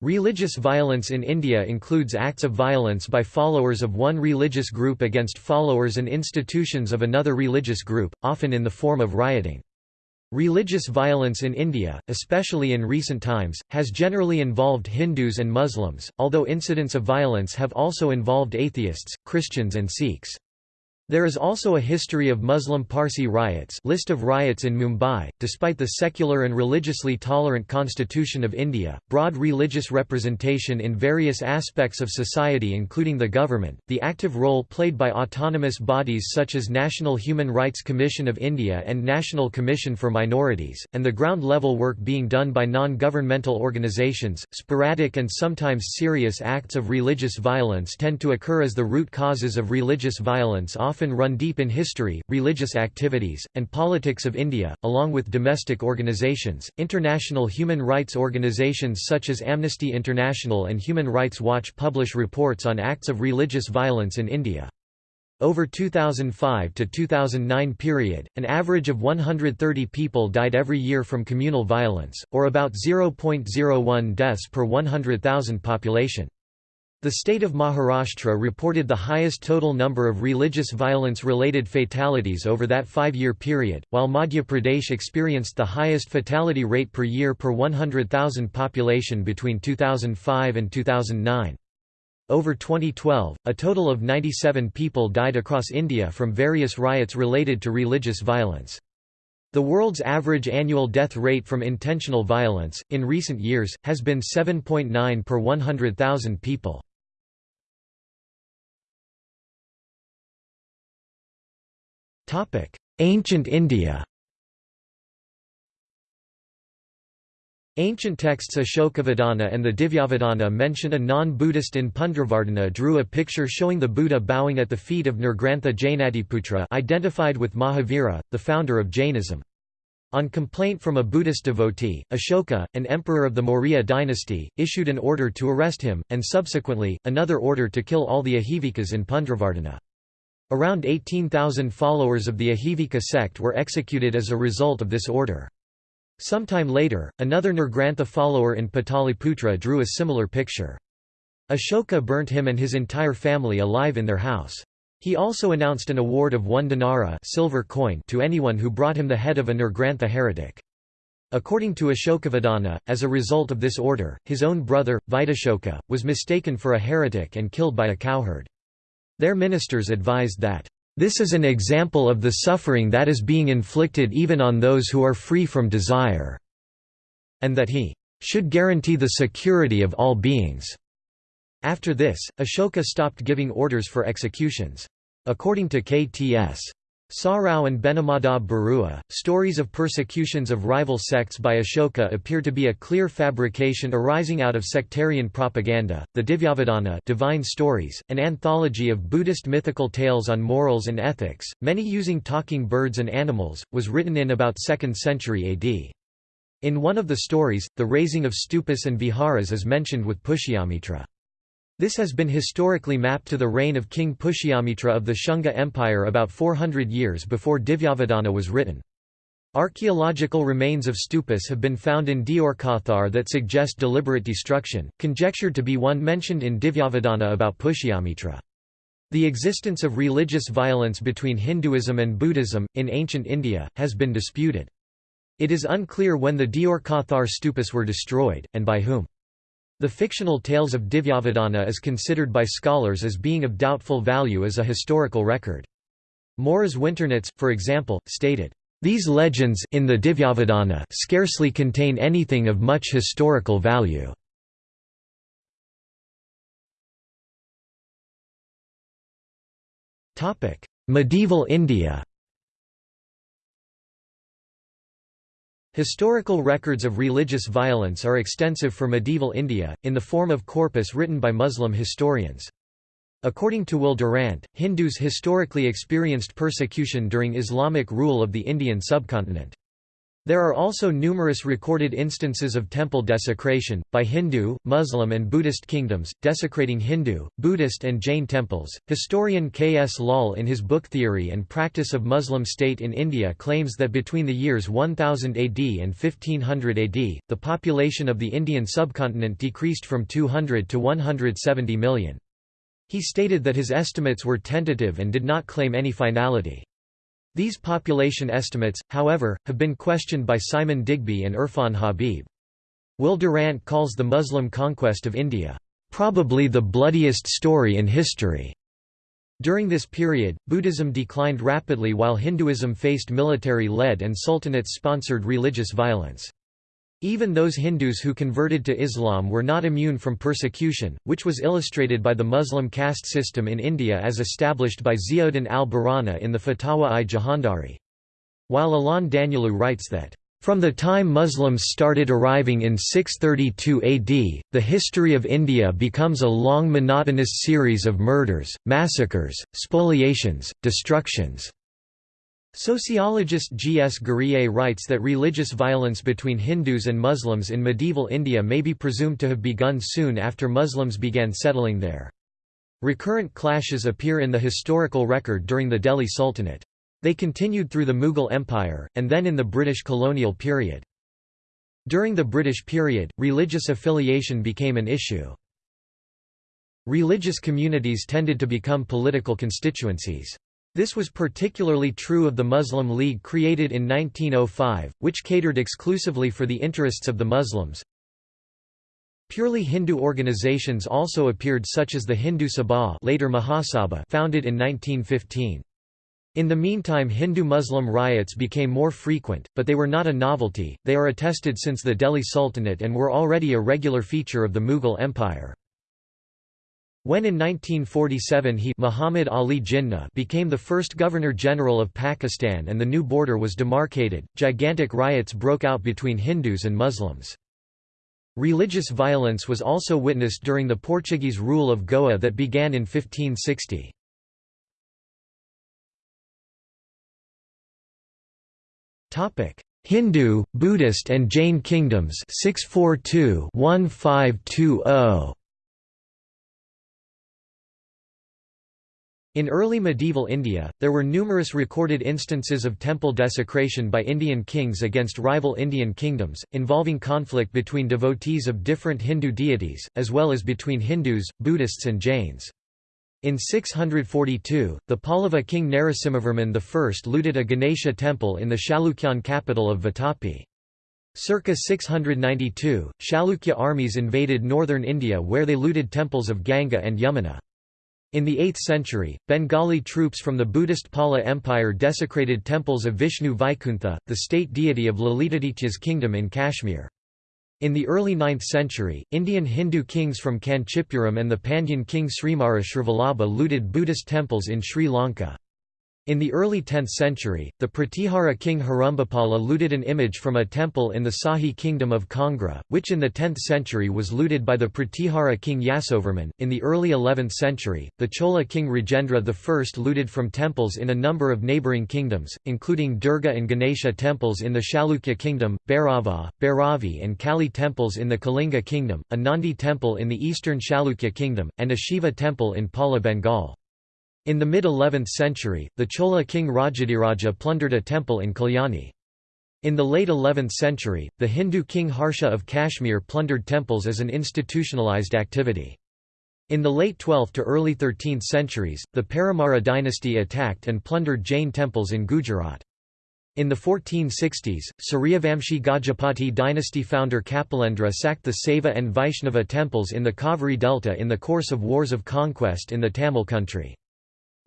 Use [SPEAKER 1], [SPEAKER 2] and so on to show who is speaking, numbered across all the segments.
[SPEAKER 1] Religious violence in India includes acts of violence by followers of one religious group against followers and institutions of another religious group, often in the form of rioting. Religious violence in India, especially in recent times, has generally involved Hindus and Muslims, although incidents of violence have also involved atheists, Christians and Sikhs. There is also a history of Muslim Parsi riots list of riots in Mumbai. Despite the secular and religiously tolerant constitution of India, broad religious representation in various aspects of society including the government, the active role played by autonomous bodies such as National Human Rights Commission of India and National Commission for Minorities, and the ground-level work being done by non-governmental organizations, sporadic and sometimes serious acts of religious violence tend to occur as the root causes of religious violence often often run deep in history, religious activities, and politics of India, along with domestic organizations. International human rights organizations such as Amnesty International and Human Rights Watch publish reports on acts of religious violence in India. Over 2005 to 2009 period, an average of 130 people died every year from communal violence, or about 0.01 deaths per 100,000 population. The state of Maharashtra reported the highest total number of religious violence-related fatalities over that five-year period, while Madhya Pradesh experienced the highest fatality rate per year per 100,000 population between 2005 and 2009. Over 2012, a total of 97 people died across India from various riots related to religious violence. The world's average annual death rate from intentional violence, in recent years, has been 7.9 per 100,000 people. Ancient India Ancient texts Ashokavadana and the Divyavadana mention a non-Buddhist in Pundravardhana drew a picture showing the Buddha bowing at the feet of Nirgrantha Jnatiputra identified with Mahavira, the founder of Jainism. On complaint from a Buddhist devotee, Ashoka, an emperor of the Maurya dynasty, issued an order to arrest him, and subsequently, another order to kill all the Ajivikas in Pundravardhana. Around 18,000 followers of the Ajivika sect were executed as a result of this order. Sometime later, another Nirgrantha follower in Pataliputra drew a similar picture. Ashoka burnt him and his entire family alive in their house. He also announced an award of one dinara silver coin to anyone who brought him the head of a Nirgrantha heretic. According to Ashokavadana, as a result of this order, his own brother, Vitashoka, was mistaken for a heretic and killed by a cowherd. Their ministers advised that, "...this is an example of the suffering that is being inflicted even on those who are free from desire," and that he should guarantee the security of all beings. After this, Ashoka stopped giving orders for executions. According to KTS. Sarao and Benimadhab Barua, stories of persecutions of rival sects by Ashoka appear to be a clear fabrication arising out of sectarian propaganda. The Divyavadana Divine Stories, an anthology of Buddhist mythical tales on morals and ethics, many using talking birds and animals, was written in about 2nd century AD. In one of the stories, the raising of stupas and viharas is mentioned with Pushyamitra. This has been historically mapped to the reign of King Pushyamitra of the Shunga Empire about 400 years before Divyavadana was written. Archaeological remains of stupas have been found in Deorkothar that suggest deliberate destruction, conjectured to be one mentioned in Divyavadana about Pushyamitra. The existence of religious violence between Hinduism and Buddhism, in ancient India, has been disputed. It is unclear when the Deorkothar stupas were destroyed, and by whom. The fictional tales of Divyavadana is considered by scholars as being of doubtful value as a historical record. Morris Winternitz, for example, stated, "...these legends in the Divyavadana scarcely contain anything of much historical value." Medieval India Historical records of religious violence are extensive for medieval India, in the form of corpus written by Muslim historians. According to Will Durant, Hindus historically experienced persecution during Islamic rule of the Indian subcontinent. There are also numerous recorded instances of temple desecration, by Hindu, Muslim, and Buddhist kingdoms, desecrating Hindu, Buddhist, and Jain temples. Historian K. S. Lal, in his book Theory and Practice of Muslim State in India, claims that between the years 1000 AD and 1500 AD, the population of the Indian subcontinent decreased from 200 to 170 million. He stated that his estimates were tentative and did not claim any finality. These population estimates, however, have been questioned by Simon Digby and Irfan Habib. Will Durant calls the Muslim conquest of India, "...probably the bloodiest story in history." During this period, Buddhism declined rapidly while Hinduism faced military-led and sultanate-sponsored religious violence. Even those Hindus who converted to Islam were not immune from persecution, which was illustrated by the Muslim caste system in India as established by Ziauddin al-Barani in the Fatawa-i Jahandari. While Alain Daniélou writes that, "...from the time Muslims started arriving in 632 AD, the history of India becomes a long monotonous series of murders, massacres, spoliations, destructions." Sociologist G. S. Ghurye writes that religious violence between Hindus and Muslims in medieval India may be presumed to have begun soon after Muslims began settling there. Recurrent clashes appear in the historical record during the Delhi Sultanate. They continued through the Mughal Empire, and then in the British colonial period. During the British period, religious affiliation became an issue. Religious communities tended to become political constituencies. This was particularly true of the Muslim League created in 1905, which catered exclusively for the interests of the Muslims. Purely Hindu organizations also appeared such as the Hindu Sabha later Mahasabha founded in 1915. In the meantime Hindu-Muslim riots became more frequent, but they were not a novelty, they are attested since the Delhi Sultanate and were already a regular feature of the Mughal Empire. When in 1947 he Muhammad Ali Jinnah became the first Governor-General of Pakistan and the new border was demarcated, gigantic riots broke out between Hindus and Muslims. Religious violence was also witnessed during the Portuguese rule of Goa that began in 1560. Hindu, Buddhist and Jain kingdoms 642 1520 In early medieval India, there were numerous recorded instances of temple desecration by Indian kings against rival Indian kingdoms, involving conflict between devotees of different Hindu deities, as well as between Hindus, Buddhists and Jains. In 642, the Pallava king Narasimhavarman I looted a Ganesha temple in the Chalukyan capital of Vatapi. Circa 692, Chalukya armies invaded northern India where they looted temples of Ganga and Yamuna. In the 8th century, Bengali troops from the Buddhist Pala Empire desecrated temples of Vishnu Vaikuntha, the state deity of Lalitaditya's kingdom in Kashmir. In the early 9th century, Indian Hindu kings from Kanchipuram and the Pandyan king Srimara Srivallabha looted Buddhist temples in Sri Lanka. In the early 10th century, the Pratihara king Herambapala looted an image from a temple in the Sahi kingdom of Kangra, which in the 10th century was looted by the Pratihara king Yasovarman. In the early 11th century, the Chola king Rajendra I looted from temples in a number of neighbouring kingdoms, including Durga and Ganesha temples in the Chalukya kingdom, Bhairava, Bhairavi and Kali temples in the Kalinga kingdom, a Nandi temple in the eastern Chalukya kingdom, and a Shiva temple in Pala Bengal. In the mid-11th century, the Chola king Rajadhiraja plundered a temple in Kalyani. In the late 11th century, the Hindu king Harsha of Kashmir plundered temples as an institutionalized activity. In the late 12th to early 13th centuries, the Paramara dynasty attacked and plundered Jain temples in Gujarat. In the 1460s, Suryavamshi Gajapati dynasty founder Kapilendra sacked the Saiva and Vaishnava temples in the Kaveri Delta in the course of wars of conquest in the Tamil country.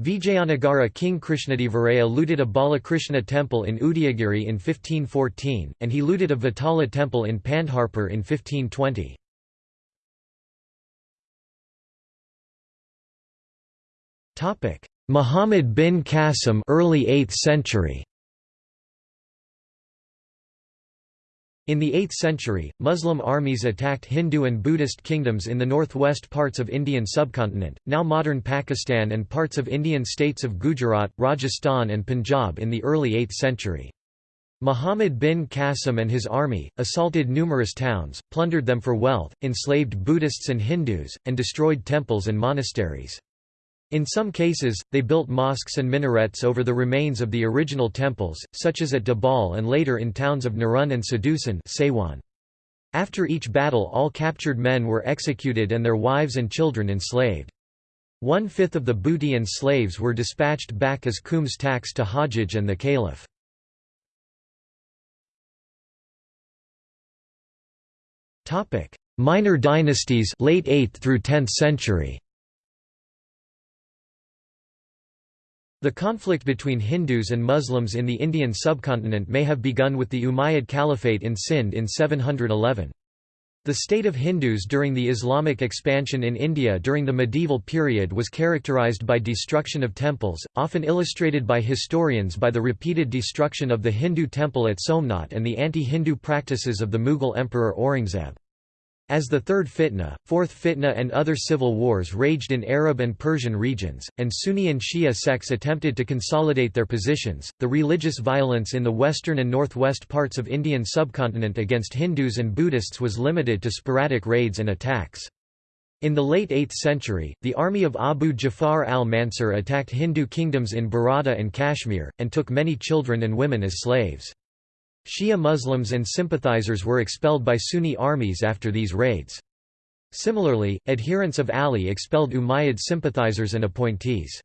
[SPEAKER 1] Vijayanagara king Krishnadevaraya looted a Balakrishna temple in Udayagiri in 1514, and he looted a Vitthala temple in Pandharpur in 1520. Muhammad bin Qasim early 8th century In the 8th century, Muslim armies attacked Hindu and Buddhist kingdoms in the northwest parts of Indian subcontinent, now modern Pakistan and parts of Indian states of Gujarat, Rajasthan and Punjab in the early 8th century. Muhammad bin Qasim and his army, assaulted numerous towns, plundered them for wealth, enslaved Buddhists and Hindus, and destroyed temples and monasteries. In some cases, they built mosques and minarets over the remains of the original temples, such as at Debal and later in towns of Nerun and Sadusan After each battle all captured men were executed and their wives and children enslaved. One-fifth of the booty and slaves were dispatched back as Khums tax to Hajjaj and the Caliph. Minor dynasties, late 8th through 10th century. The conflict between Hindus and Muslims in the Indian subcontinent may have begun with the Umayyad Caliphate in Sindh in 711. The state of Hindus during the Islamic expansion in India during the medieval period was characterized by destruction of temples, often illustrated by historians by the repeated destruction of the Hindu temple at Somnath and the anti-Hindu practices of the Mughal emperor Aurangzeb. As the Third Fitna, Fourth Fitna and other civil wars raged in Arab and Persian regions, and Sunni and Shia sects attempted to consolidate their positions, the religious violence in the western and northwest parts of Indian subcontinent against Hindus and Buddhists was limited to sporadic raids and attacks. In the late 8th century, the army of Abu Jafar al-Mansur attacked Hindu kingdoms in Baroda and Kashmir, and took many children and women as slaves. Shia Muslims and sympathizers were expelled by Sunni armies after these raids. Similarly, adherents of Ali expelled Umayyad sympathizers and appointees.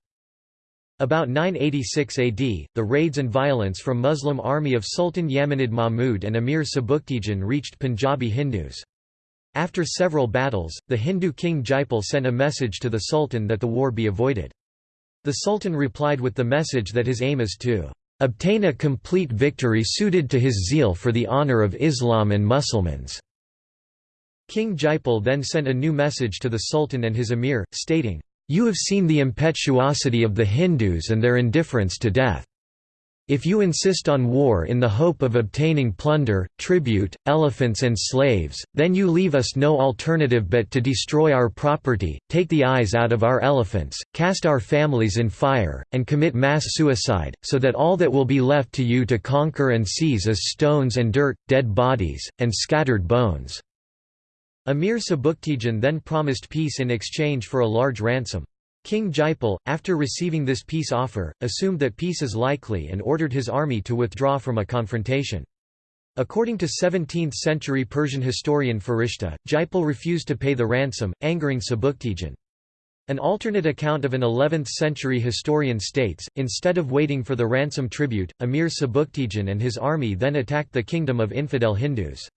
[SPEAKER 1] About 986 AD, the raids and violence from Muslim army of Sultan Yamanid Mahmud and Emir Sabuktigin reached Punjabi Hindus. After several battles, the Hindu king Jaipal sent a message to the Sultan that the war be avoided. The Sultan replied with the message that his aim is to obtain a complete victory suited to his zeal for the honor of Islam and Muslimans. King Jaipal then sent a new message to the Sultan and his emir, stating, You have seen the impetuosity of the Hindus and their indifference to death. If you insist on war in the hope of obtaining plunder, tribute, elephants and slaves, then you leave us no alternative but to destroy our property, take the eyes out of our elephants, cast our families in fire, and commit mass suicide, so that all that will be left to you to conquer and seize is stones and dirt, dead bodies, and scattered bones." Amir Sabuktigin then promised peace in exchange for a large ransom. King Jaipal, after receiving this peace offer, assumed that peace is likely and ordered his army to withdraw from a confrontation. According to 17th-century Persian historian Farishta, Jaipal refused to pay the ransom, angering Sabuktigin. An alternate account of an 11th-century historian states, instead of waiting for the ransom tribute, Emir Sabuktigin and his army then attacked the kingdom of infidel Hindus.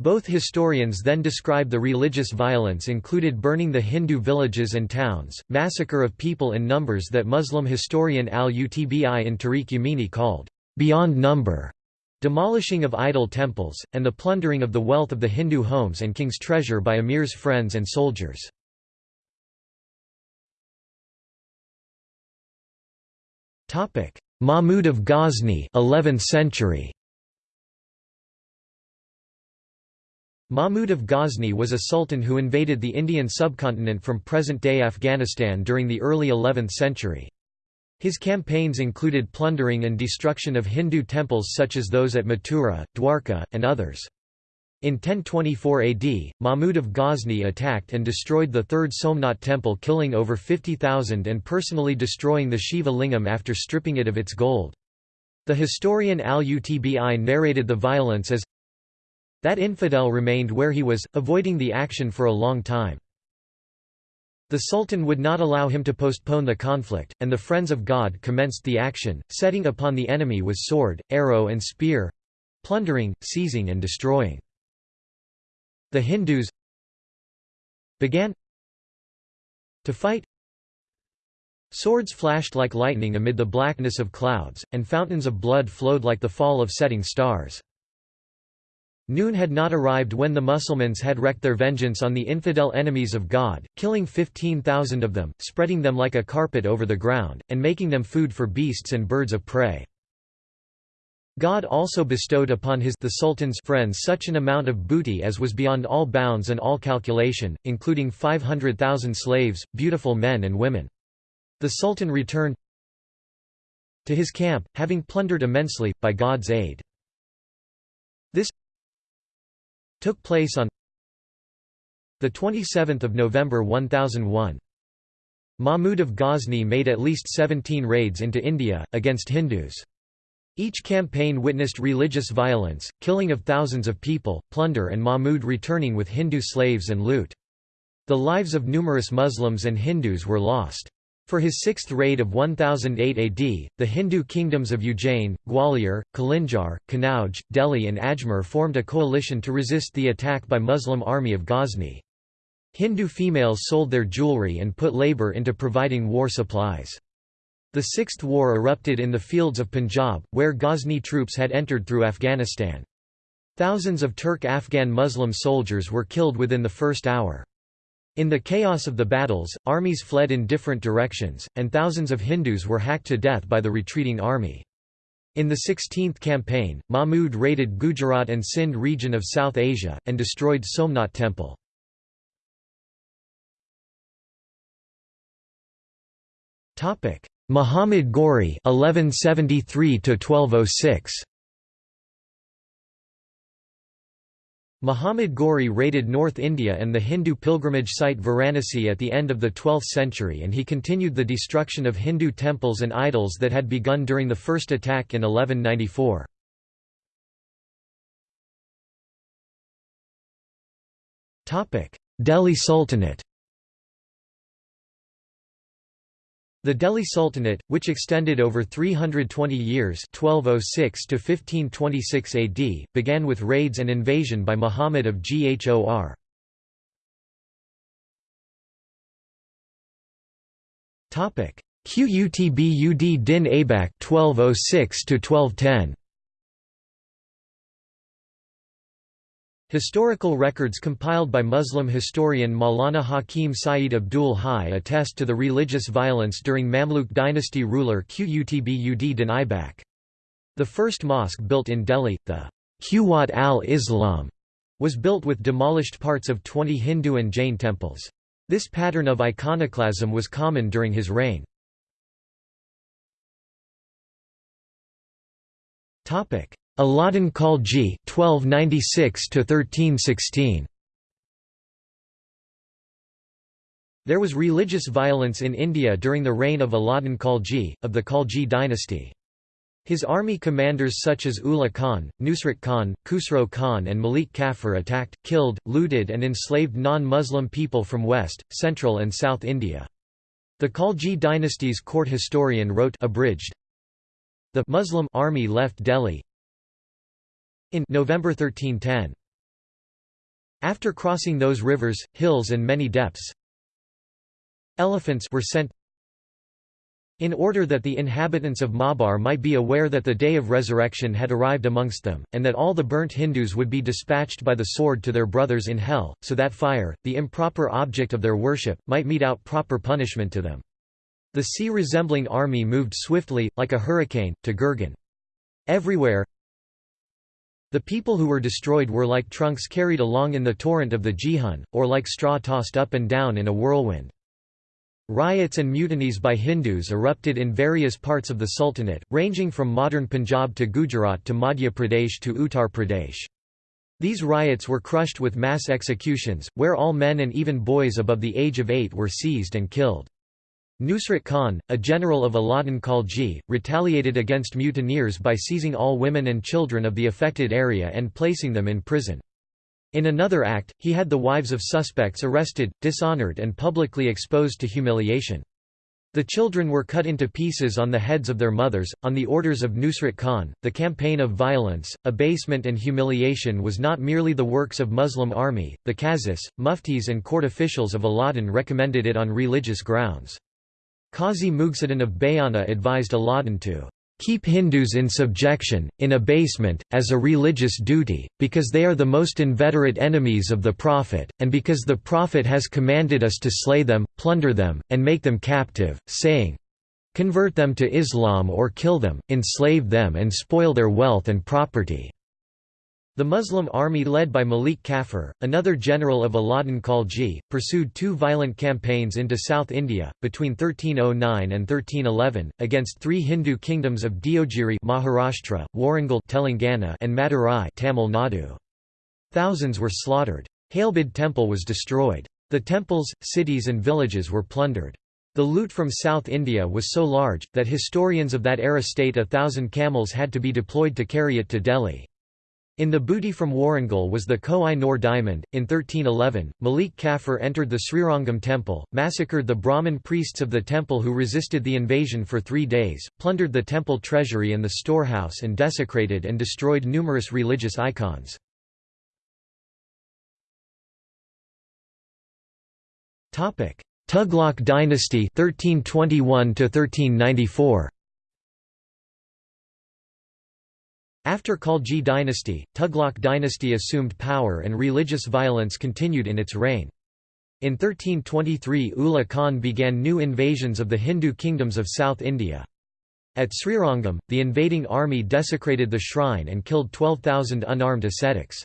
[SPEAKER 1] Both historians then describe the religious violence included burning the Hindu villages and towns, massacre of people in numbers that Muslim historian al-Utbi in Tarikh Yamini called, "...beyond number", demolishing of idol temples, and the plundering of the wealth of the Hindu homes and king's treasure by emirs' friends and soldiers. Mahmud of Ghazni 11th century. Mahmud of Ghazni was a sultan who invaded the Indian subcontinent from present-day Afghanistan during the early 11th century. His campaigns included plundering and destruction of Hindu temples such as those at Mathura, Dwarka, and others. In 1024 AD, Mahmud of Ghazni attacked and destroyed the third Somnath temple killing over 50,000 and personally destroying the Shiva lingam after stripping it of its gold. The historian al-Utbi narrated the violence as that infidel remained where he was, avoiding the action for a long time. The Sultan would not allow him to postpone the conflict, and the Friends of God commenced the action, setting upon the enemy with sword, arrow and spear—plundering, seizing and destroying. The Hindus began to fight Swords flashed like lightning amid the blackness of clouds, and fountains of blood flowed like the fall of setting stars. Noon had not arrived when the Mussulmans had wreaked their vengeance on the infidel enemies of God, killing 15,000 of them, spreading them like a carpet over the ground, and making them food for beasts and birds of prey. God also bestowed upon his the Sultan's friends such an amount of booty as was beyond all bounds and all calculation, including 500,000 slaves, beautiful men and women. The Sultan returned to his camp, having plundered immensely, by God's aid. This took place on 27 November 1001. Mahmud of Ghazni made at least 17 raids into India, against Hindus. Each campaign witnessed religious violence, killing of thousands of people, plunder and Mahmud returning with Hindu slaves and loot. The lives of numerous Muslims and Hindus were lost. For his sixth raid of 1008 AD, the Hindu kingdoms of Ujjain, Gwalior, Kalinjar, Kanauj, Delhi and Ajmer formed a coalition to resist the attack by Muslim army of Ghazni. Hindu females sold their jewelry and put labour into providing war supplies. The Sixth War erupted in the fields of Punjab, where Ghazni troops had entered through Afghanistan. Thousands of Turk-Afghan Muslim soldiers were killed within the first hour. In the chaos of the battles, armies fled in different directions, and thousands of Hindus were hacked to death by the retreating army. In the 16th campaign, Mahmud raided Gujarat and Sindh region of South Asia, and destroyed Somnath temple. Muhammad Ghori 1173 1206. Muhammad Ghori raided North India and the Hindu pilgrimage site Varanasi at the end of the 12th century and he continued the destruction of Hindu temples and idols that had begun during the first attack in 1194. Delhi Sultanate The Delhi Sultanate, which extended over 320 years 1206 to 1526 AD, began with raids and invasion by Muhammad of Ghor. Qutb ud din Aibak 1206 to 1210 Historical records compiled by Muslim historian Maulana Hakim Saeed Abdul Hai attest to the religious violence during Mamluk dynasty ruler Qutb din Aibak. The first mosque built in Delhi, the Quwat al-Islam, was built with demolished parts of 20 Hindu and Jain temples. This pattern of iconoclasm was common during his reign. Alauddin Khalji 1296 to 1316 There was religious violence in India during the reign of Alauddin Khalji, of the Khalji dynasty. His army commanders such as Ulugh Khan, Nusrat Khan, Khusro Khan and Malik Kafur attacked, killed, looted and enslaved non-Muslim people from West, Central and South India. The Khalji dynasty's court historian wrote abridged, The Muslim army left Delhi, in November 1310. After crossing those rivers, hills and many depths, elephants were sent in order that the inhabitants of Maabar might be aware that the day of resurrection had arrived amongst them, and that all the burnt Hindus would be dispatched by the sword to their brothers in hell, so that fire, the improper object of their worship, might mete out proper punishment to them. The sea-resembling army moved swiftly, like a hurricane, to Gurgan. Everywhere, the people who were destroyed were like trunks carried along in the torrent of the Jihun, or like straw tossed up and down in a whirlwind. Riots and mutinies by Hindus erupted in various parts of the Sultanate, ranging from modern Punjab to Gujarat to Madhya Pradesh to Uttar Pradesh. These riots were crushed with mass executions, where all men and even boys above the age of eight were seized and killed. Nusrat Khan, a general of Alauddin Khalji, retaliated against mutineers by seizing all women and children of the affected area and placing them in prison. In another act, he had the wives of suspects arrested, dishonored and publicly exposed to humiliation. The children were cut into pieces on the heads of their mothers. On the orders of Nusrat Khan, the campaign of violence, abasement, and humiliation was not merely the works of Muslim army, the qazis, muftis, and court officials of Alauddin recommended it on religious grounds. Qazi Mughisuddin of Bayana advised Alauddin to keep Hindus in subjection, in abasement, as a religious duty, because they are the most inveterate enemies of the Prophet, and because the Prophet has commanded us to slay them, plunder them, and make them captive, saying, Convert them to Islam or kill them, enslave them and spoil their wealth and property." The Muslim army led by Malik Kafur, another general of Alauddin Khalji, pursued two violent campaigns into South India, between 1309 and 1311, against three Hindu kingdoms of Deogiri Maharashtra, Warangal Telangana and Madurai Tamil Nadu. Thousands were slaughtered. Halebid temple was destroyed. The temples, cities and villages were plundered. The loot from South India was so large, that historians of that era state a thousand camels had to be deployed to carry it to Delhi. In the booty from Warangal was the Koh-i-Noor diamond. In 1311, Malik Kafur entered the Srirangam temple, massacred the Brahmin priests of the temple who resisted the invasion for three days, plundered the temple treasury and the storehouse and desecrated and destroyed numerous religious icons. Tughlaq dynasty 1321 1394 After Khalji dynasty, Tughlaq dynasty assumed power and religious violence continued in its reign. In 1323 Ulugh Khan began new invasions of the Hindu kingdoms of South India. At Srirangam, the invading army desecrated the shrine and killed 12,000 unarmed ascetics.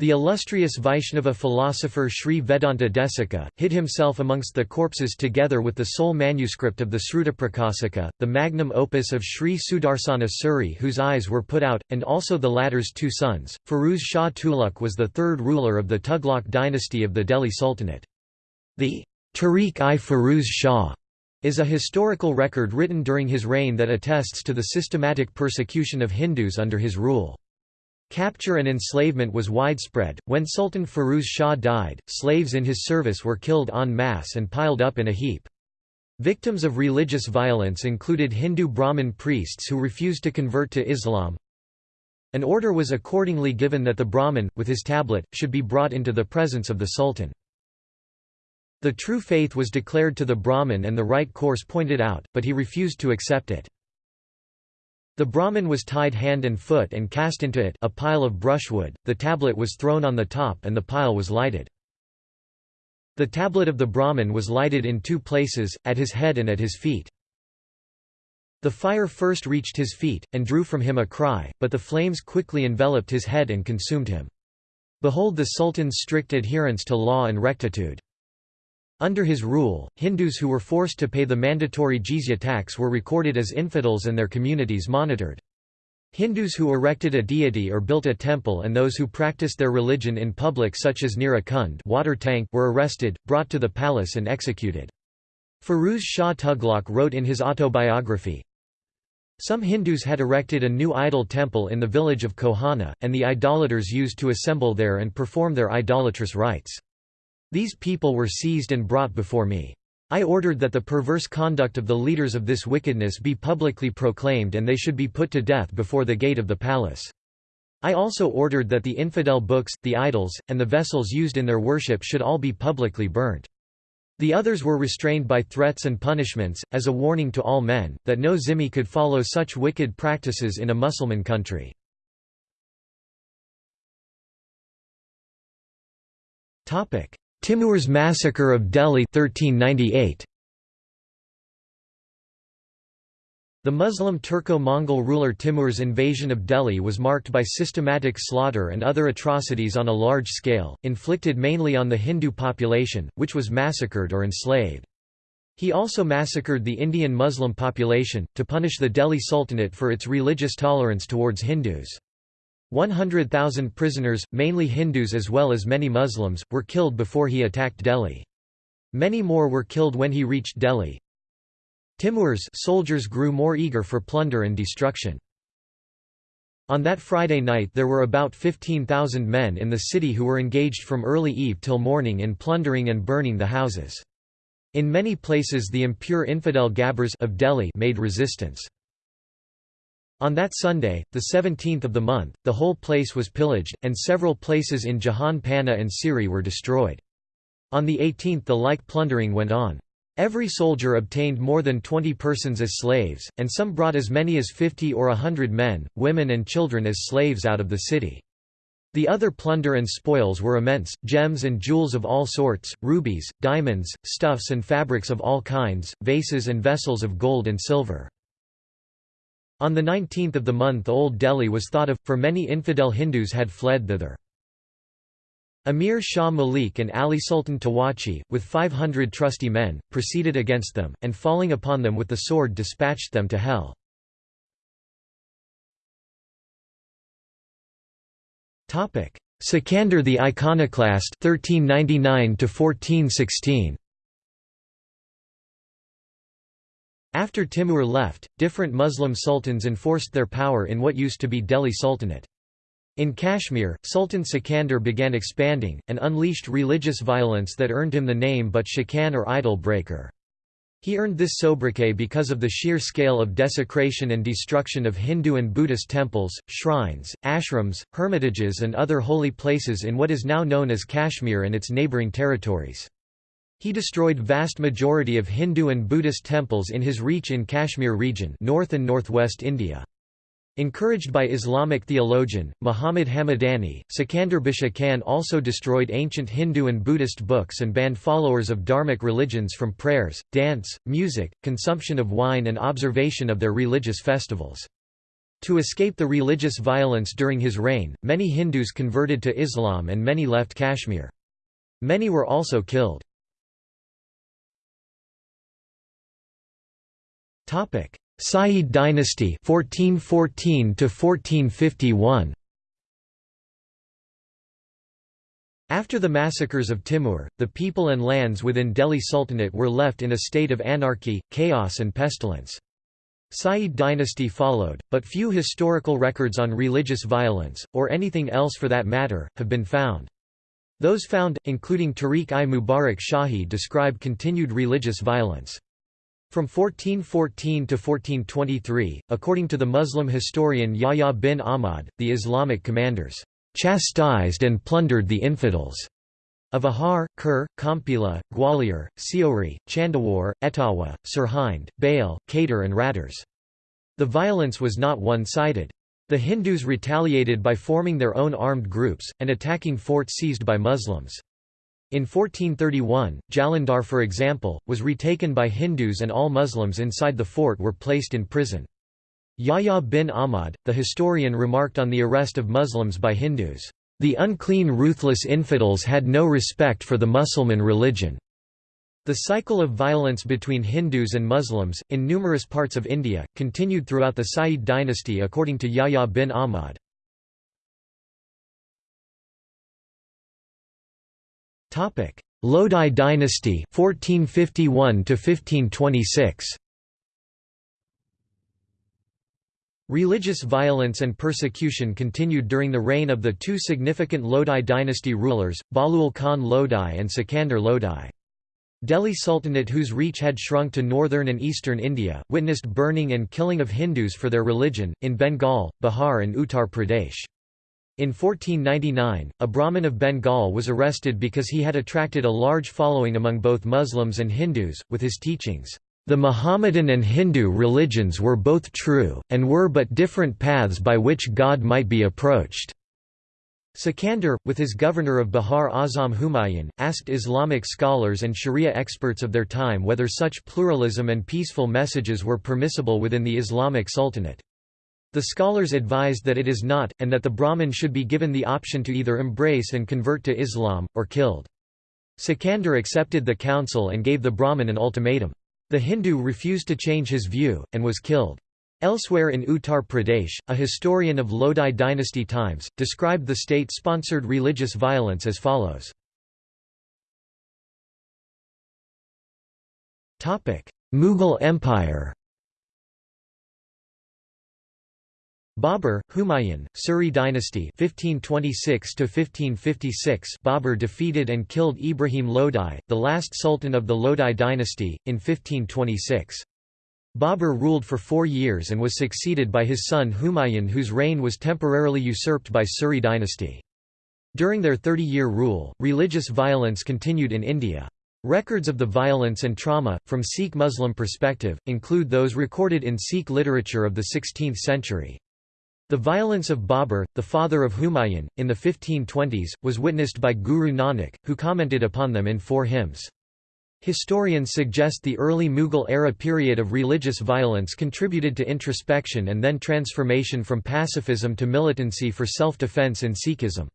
[SPEAKER 1] The illustrious Vaishnava philosopher Sri Vedanta Desika, hid himself amongst the corpses together with the sole manuscript of the Srutaprakasika, the magnum opus of Sri Sudarsana Suri whose eyes were put out, and also the latter's two sons. Firuz Shah Tughlaq was the third ruler of the Tughlaq dynasty of the Delhi Sultanate. The Tariq-i Firuz Shah is a historical record written during his reign that attests to the systematic persecution of Hindus under his rule. Capture and enslavement was widespread. When Sultan Firuz Shah died, slaves in his service were killed en masse and piled up in a heap. Victims of religious violence included Hindu Brahmin priests who refused to convert to Islam. An order was accordingly given that the Brahmin, with his tablet, should be brought into the presence of the Sultan. The true faith was declared to the Brahmin and the right course pointed out, but he refused to accept it. The Brahmin was tied hand and foot and cast into it a pile of brushwood, the tablet was thrown on the top and the pile was lighted. The tablet of the Brahmin was lighted in two places, at his head and at his feet. The fire first reached his feet, and drew from him a cry, but the flames quickly enveloped his head and consumed him. Behold the Sultan's strict adherence to law and rectitude. Under his rule, Hindus who were forced to pay the mandatory jizya tax were recorded as infidels and their communities monitored. Hindus who erected a deity or built a temple and those who practiced their religion in public such as near a kund water tank were arrested, brought to the palace and executed. Firuz Shah Tughlaq wrote in his autobiography, Some Hindus had erected a new idol temple in the village of Kohana, and the idolaters used to assemble there and perform their idolatrous rites. These people were seized and brought before me. I ordered that the perverse conduct of the leaders of this wickedness be publicly proclaimed and they should be put to death before the gate of the palace. I also ordered that the infidel books, the idols, and the vessels used in their worship should all be publicly burnt. The others were restrained by threats and punishments, as a warning to all men, that no zimmi could follow such wicked practices in a Mussulman country. Timur's massacre of Delhi 1398. The Muslim Turco-Mongol ruler Timur's invasion of Delhi was marked by systematic slaughter and other atrocities on a large scale, inflicted mainly on the Hindu population, which was massacred or enslaved. He also massacred the Indian Muslim population, to punish the Delhi Sultanate for its religious tolerance towards Hindus. 100,000 prisoners, mainly Hindus as well as many Muslims, were killed before he attacked Delhi. Many more were killed when he reached Delhi. Timur's soldiers grew more eager for plunder and destruction. On that Friday night there were about 15,000 men in the city who were engaged from early eve till morning in plundering and burning the houses. In many places the impure infidel Gabrs of Delhi made resistance. On that Sunday, the 17th of the month, the whole place was pillaged, and several places in Jahan Pana and Siri were destroyed. On the 18th the like plundering went on. Every soldier obtained more than 20 persons as slaves, and some brought as many as 50 or a hundred men, women and children as slaves out of the city. The other plunder and spoils were immense, gems and jewels of all sorts, rubies, diamonds, stuffs and fabrics of all kinds, vases and vessels of gold and silver. On the 19th of the month Old Delhi was thought of, for many infidel Hindus had fled thither. Amir Shah Malik and Ali Sultan Tawachi, with 500 trusty men, proceeded against them, and falling upon them with the sword dispatched them to hell. Sikandar the Iconoclast 1399 1416 After Timur left, different Muslim sultans enforced their power in what used to be Delhi Sultanate. In Kashmir, Sultan Sikandar began expanding, and unleashed religious violence that earned him the name but Shikan or idol breaker. He earned this sobriquet because of the sheer scale of desecration and destruction of Hindu and Buddhist temples, shrines, ashrams, hermitages and other holy places in what is now known as Kashmir and its neighbouring territories. He destroyed vast majority of Hindu and Buddhist temples in his reach in Kashmir region north and northwest India. Encouraged by Islamic theologian, Muhammad Hamadani, Sikandar Butshikan also destroyed ancient Hindu and Buddhist books and banned followers of dharmic religions from prayers, dance, music, consumption of wine and observation of their religious festivals. To escape the religious violence during his reign, many Hindus converted to Islam and many left Kashmir. Many were also killed. Sayyid dynasty 1414 to 1451 After the massacres of Timur, the people and lands within Delhi Sultanate were left in a state of anarchy, chaos and pestilence. Sayyid dynasty followed, but few historical records on religious violence, or anything else for that matter, have been found. Those found, including Tarikh-i-Mubarak Shahi describe continued religious violence. From 1414 to 1423, according to the Muslim historian Yahya bin Ahmad, the Islamic commanders chastised and plundered the infidels of Ahar, Khur, Kampila, Gwalior, Seori, Chandawar, Etawa, Sirhind, Bail, Kader and Raters. The violence was not one-sided. The Hindus retaliated by forming their own armed groups, and attacking forts seized by Muslims. In 1431, Jalandhar for example, was retaken by Hindus and all Muslims inside the fort were placed in prison. Yahya bin Ahmad, the historian remarked on the arrest of Muslims by Hindus, "...the unclean ruthless infidels had no respect for the Mussulman religion." The cycle of violence between Hindus and Muslims, in numerous parts of India, continued throughout the Sayyid dynasty according to Yahya bin Ahmad. Topic: Lodi dynasty 1451 to 1526. Religious violence and persecution continued during the reign of the two significant Lodi dynasty rulers, Bahlul Khan Lodi and Sikandar Lodi. Delhi Sultanate whose reach had shrunk to northern and eastern India, witnessed burning and killing of Hindus for their religion, in Bengal, Bihar and Uttar Pradesh. In 1499, a Brahmin of Bengal was arrested because he had attracted a large following among both Muslims and Hindus, with his teachings, "...the Mohammedan and Hindu religions were both true, and were but different paths by which God might be approached." Sikandar, with his governor of Bihar Azam Humayun, asked Islamic scholars and Sharia experts of their time whether such pluralism and peaceful messages were permissible within the Islamic Sultanate. The scholars advised that it is not, and that the Brahmin should be given the option to either embrace and convert to Islam, or killed. Sikandar accepted the counsel and gave the Brahmin an ultimatum. The Hindu refused to change his view, and was killed. Elsewhere in Uttar Pradesh, a historian of Lodi dynasty times, described the state-sponsored religious violence as follows. Mughal Empire Babur, Humayun, Suri dynasty 1526 1556 Babur defeated and killed Ibrahim Lodi, the last sultan of the Lodi dynasty, in 1526. Babur ruled for four years and was succeeded by his son Humayun whose reign was temporarily usurped by Suri dynasty. During their 30-year rule, religious violence continued in India. Records of the violence and trauma, from Sikh Muslim perspective, include those recorded in Sikh literature of the 16th century. The violence of Babur, the father of Humayun, in the 1520s, was witnessed by Guru Nanak, who commented upon them in four hymns. Historians suggest the early Mughal-era period of religious violence contributed to introspection and then transformation from pacifism to militancy for self-defense in Sikhism.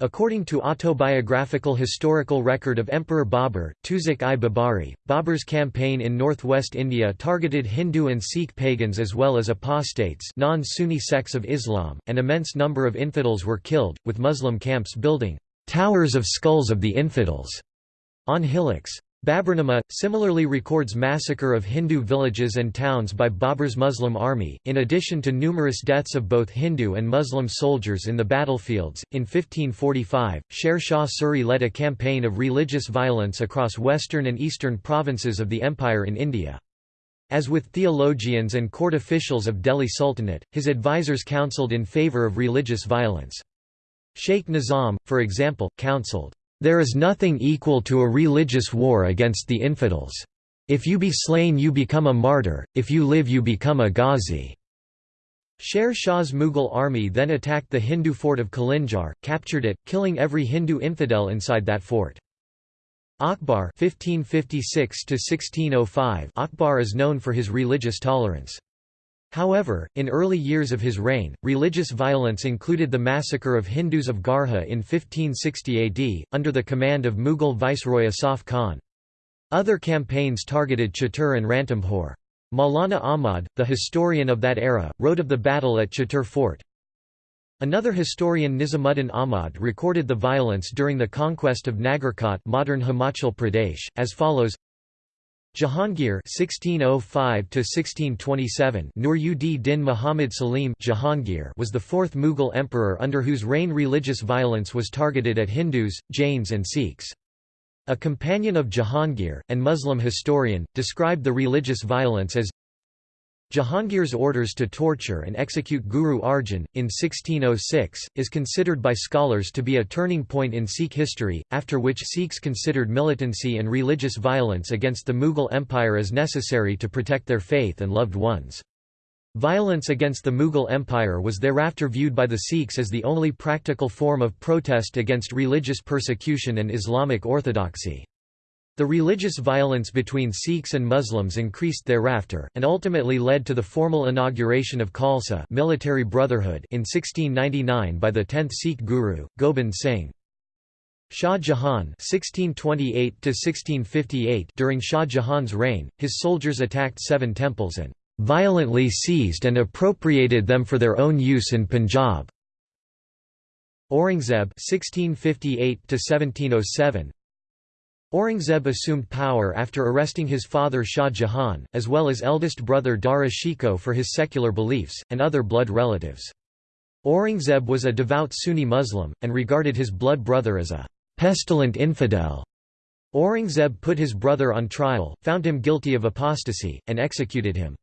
[SPEAKER 1] According to autobiographical historical record of Emperor Babur, Tuzuk-i-Babari, Babur's campaign in northwest India targeted Hindu and Sikh pagans as well as apostates non-Sunni sects of Islam, and immense number of infidels were killed, with Muslim camps building «towers of skulls of the infidels» on hillocks. Baburnama, similarly records massacre of Hindu villages and towns by Babur's Muslim army, in addition to numerous deaths of both Hindu and Muslim soldiers in the battlefields. In 1545, Sher Shah Suri led a campaign of religious violence across western and eastern provinces of the empire in India. As with theologians and court officials of Delhi Sultanate, his advisers counselled in favour of religious violence. Sheikh Nizam, for example, counselled, there is nothing equal to a religious war against the infidels. If you be slain you become a martyr, if you live you become a ghazi." Sher Shah's Mughal army then attacked the Hindu fort of Kalinjar, captured it, killing every Hindu infidel inside that fort. Akbar 1556 Akbar is known for his religious tolerance. However, in early years of his reign, religious violence included the massacre of Hindus of Garha in 1560 AD, under the command of Mughal viceroy Asaf Khan. Other campaigns targeted Chittor and Ranthambore. Maulana Ahmad, the historian of that era, wrote of the battle at Chittor Fort. Another historian Nizamuddin Ahmad recorded the violence during the conquest of Nagarkot modern Himachal Pradesh, as follows Jahangir (1605–1627) Nur-ud-Din Muhammad Salim Jahangir was the fourth Mughal emperor under whose reign religious violence was targeted at Hindus, Jains, and Sikhs. A companion of Jahangir, and Muslim historian, described the religious violence as Jahangir's orders to torture and execute Guru Arjan, in 1606, is considered by scholars to be a turning point in Sikh history, after which Sikhs considered militancy and religious violence against the Mughal Empire as necessary to protect their faith and loved ones. Violence against the Mughal Empire was thereafter viewed by the Sikhs as the only practical form of protest against religious persecution and Islamic orthodoxy. The religious violence between Sikhs and Muslims increased thereafter, and ultimately led to the formal inauguration of Khalsa military brotherhood in 1699 by the 10th Sikh Guru, Gobind Singh. Shah Jahan (1628–1658) During Shah Jahan's reign, his soldiers attacked seven temples and violently seized and appropriated them for their own use in Punjab. Aurangzeb (1658–1707) Aurangzeb assumed power after arresting his father Shah Jahan, as well as eldest brother Dara Shikoh for his secular beliefs, and other blood relatives. Aurangzeb was a devout Sunni Muslim, and regarded his blood brother as a pestilent infidel. Aurangzeb put his brother on trial, found him guilty of apostasy, and executed him.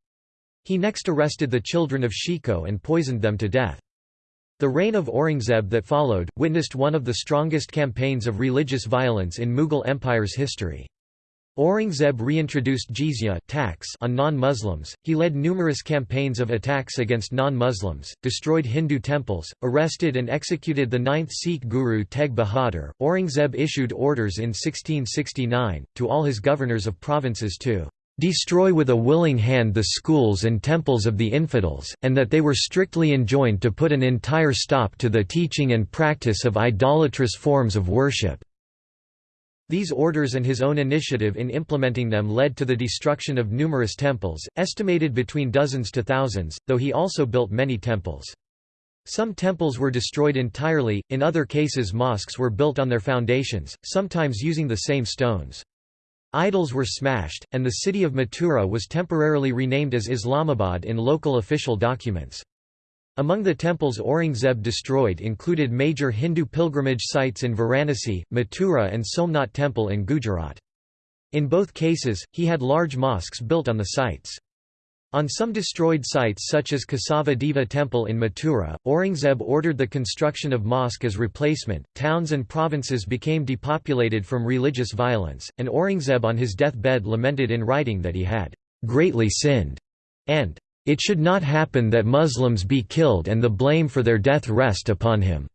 [SPEAKER 1] He next arrested the children of Shikoh and poisoned them to death. The reign of Aurangzeb that followed, witnessed one of the strongest campaigns of religious violence in Mughal Empire's history. Aurangzeb reintroduced jizya tax on non-Muslims, he led numerous campaigns of attacks against non-Muslims, destroyed Hindu temples, arrested and executed the ninth Sikh guru Tegh Bahadur. Aurangzeb issued orders in 1669, to all his governors of provinces to destroy with a willing hand the schools and temples of the infidels, and that they were strictly enjoined to put an entire stop to the teaching and practice of idolatrous forms of worship. These orders and his own initiative in implementing them led to the destruction of numerous temples, estimated between dozens to thousands, though he also built many temples. Some temples were destroyed entirely, in other cases mosques were built on their foundations, sometimes using the same stones. Idols were smashed, and the city of Mathura was temporarily renamed as Islamabad in local official documents. Among the temples Aurangzeb destroyed included major Hindu pilgrimage sites in Varanasi, Mathura and Somnath Temple in Gujarat. In both cases, he had large mosques built on the sites. On some destroyed sites such as Kesava Deva Temple in Mathura, Aurangzeb ordered the construction of mosque as replacement. Towns and provinces became depopulated from religious violence, and Aurangzeb on his deathbed lamented in writing that he had greatly sinned, and it should not happen that Muslims be killed and the blame for their death rest upon him.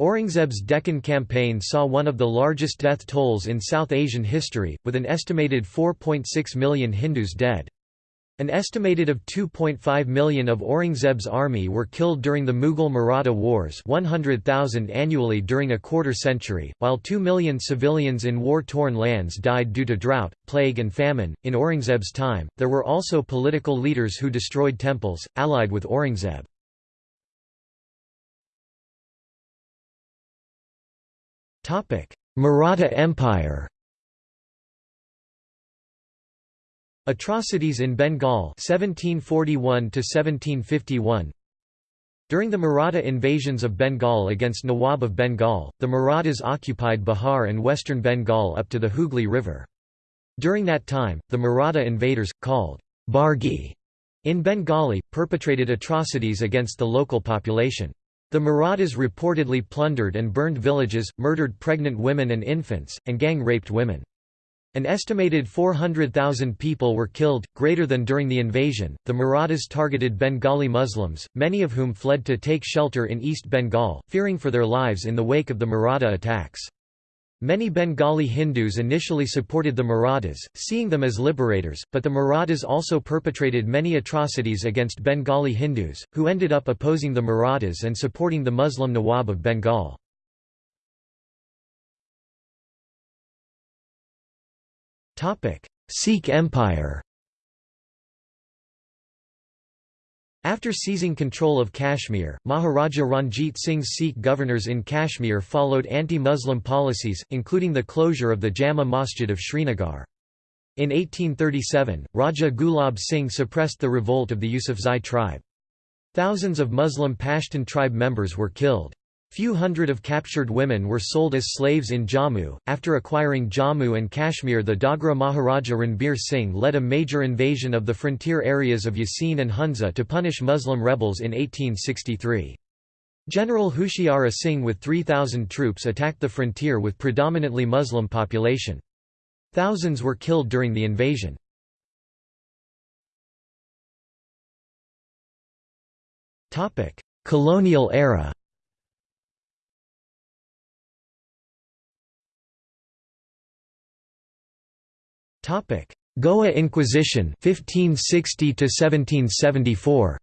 [SPEAKER 1] Aurangzeb's Deccan campaign saw one of the largest death tolls in South Asian history, with an estimated 4.6 million Hindus dead. An estimated of 2.5 million of Aurangzeb's army were killed during the Mughal-Maratha Wars 100,000 annually during a quarter century, while 2 million civilians in war-torn lands died due to drought, plague and famine. In Aurangzeb's time, there were also political leaders who destroyed temples, allied with Aurangzeb. Maratha Empire Atrocities in Bengal 1741 1751 During the Maratha invasions of Bengal against Nawab of Bengal, the Marathas occupied Bihar and western Bengal up to the Hooghly River. During that time, the Maratha invaders, called Bargi in Bengali, perpetrated atrocities against the local population. The Marathas reportedly plundered and burned villages, murdered pregnant women and infants, and gang-raped women. An estimated 400,000 people were killed, greater than during the invasion. The Marathas targeted Bengali Muslims, many of whom fled to take shelter in East Bengal, fearing for their lives in the wake of the Maratha attacks. Many Bengali Hindus initially supported the Marathas, seeing them as liberators, but the Marathas also perpetrated many atrocities against Bengali Hindus, who ended up opposing the Marathas and supporting the Muslim Nawab of Bengal. Sikh Empire After seizing control of Kashmir, Maharaja Ranjit Singh's Sikh governors in Kashmir followed anti-Muslim policies, including the closure of the Jama Masjid of Srinagar. In 1837, Raja Gulab Singh suppressed the revolt of the Yusufzai tribe. Thousands of Muslim Pashtun tribe members were killed. Few hundred of captured women were sold as slaves in Jammu. After acquiring Jammu and Kashmir, the Dogra Maharaja Ranbir Singh led a major invasion of the frontier areas of Yasin and Hunza to punish Muslim rebels in 1863. General Hushiara Singh with 3,000 troops attacked the frontier with predominantly Muslim population. Thousands were killed during the invasion. Colonial era Topic: Goa Inquisition 1560 to 1774.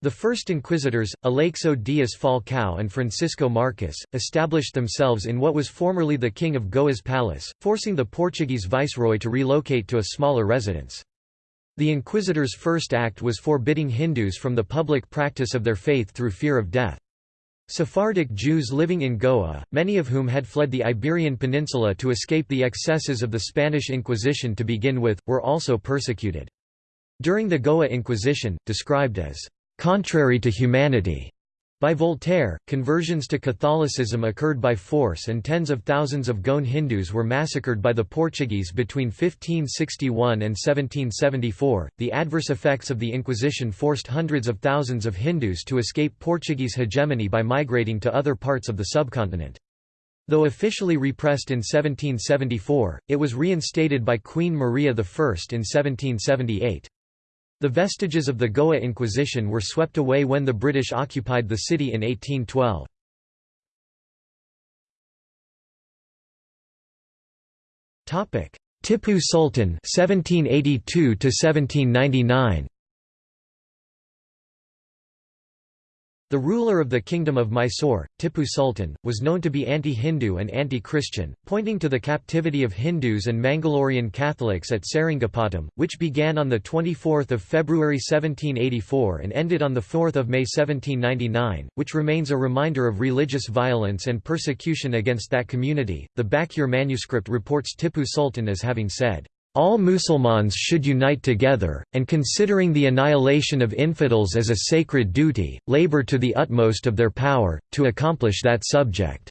[SPEAKER 1] The first inquisitors, Aleixo Dias Falcão and Francisco Marques, established themselves in what was formerly the King of Goa's palace, forcing the Portuguese viceroy to relocate to a smaller residence. The inquisitors' first act was forbidding Hindus from the public practice of their faith through fear of death. Sephardic Jews living in Goa, many of whom had fled the Iberian Peninsula to escape the excesses of the Spanish Inquisition to begin with, were also persecuted. During the Goa Inquisition, described as contrary to humanity, by Voltaire, conversions to Catholicism occurred by force and tens of thousands of Goan Hindus were massacred by the Portuguese between 1561 and 1774. The adverse effects of the Inquisition forced hundreds of thousands of Hindus to escape Portuguese hegemony by migrating to other parts of the subcontinent. Though officially repressed in 1774, it was reinstated by Queen Maria I in 1778. The vestiges of the Goa Inquisition were swept away when the British occupied the city in 1812. Tipu Sultan 1782 1799 The ruler of the Kingdom of Mysore, Tipu Sultan, was known to be anti-Hindu and anti-Christian, pointing to the captivity of Hindus and Mangalorean Catholics at Seringapatam, which began on 24 February 1784 and ended on 4 May 1799, which remains a reminder of religious violence and persecution against that community. The Bakyur manuscript reports Tipu Sultan as having said, all Musulmans should unite together, and considering the annihilation of infidels as a sacred duty, labor to the utmost of their power, to accomplish that subject."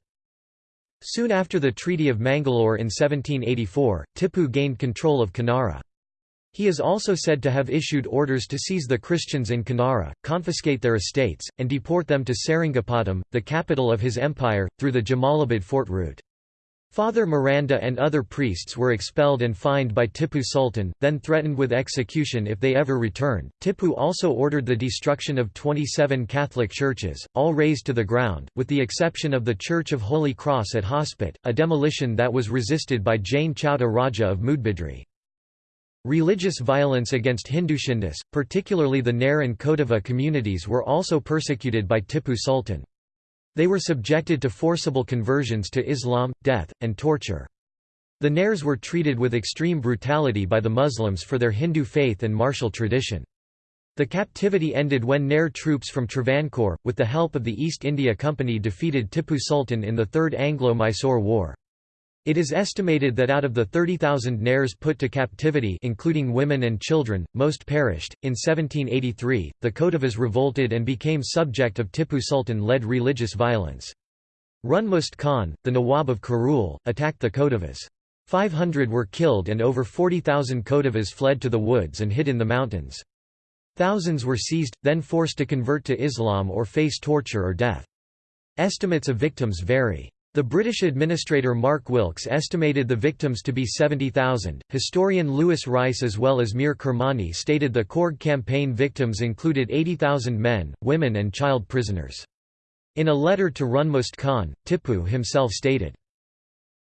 [SPEAKER 1] Soon after the Treaty of Mangalore in 1784, Tipu gained control of Kanara. He is also said to have issued orders to seize the Christians in Kanara, confiscate their estates, and deport them to Seringapatam, the capital of his empire, through the Jamalabad fort route. Father Miranda and other priests were expelled and fined by Tippu Sultan, then threatened with execution if they ever returned. Tippu also ordered the destruction of 27 Catholic churches, all razed to the ground, with the exception of the Church of Holy Cross at Hospet, a demolition that was resisted by Jain Chowta Raja of Moodbidri. Religious violence against Hindushindus, particularly the Nair and Kodava communities were also persecuted by Tippu Sultan. They were subjected to forcible conversions to Islam, death, and torture. The Nairs were treated with extreme brutality by the Muslims for their Hindu faith and martial tradition. The captivity ended when Nair troops from Travancore, with the help of the East India Company defeated Tippu Sultan in the Third Anglo-Mysore War. It is estimated that out of the 30,000 Nairs put to captivity including women and children, most perished. In 1783, the Kodavas revolted and became subject of Tippu Sultan-led religious violence. Runmust Khan, the Nawab of Kurnool, attacked the Kodavas. 500 were killed and over 40,000 Kodavas fled to the woods and hid in the mountains. Thousands were seized, then forced to convert to Islam or face torture or death. Estimates of victims vary. The British administrator Mark Wilkes estimated the victims to be 70,000. Historian Lewis Rice as well as Mir Kermani stated the Coorg campaign victims included 80,000 men, women and child prisoners. In a letter to Runmust Khan, Tippu himself stated,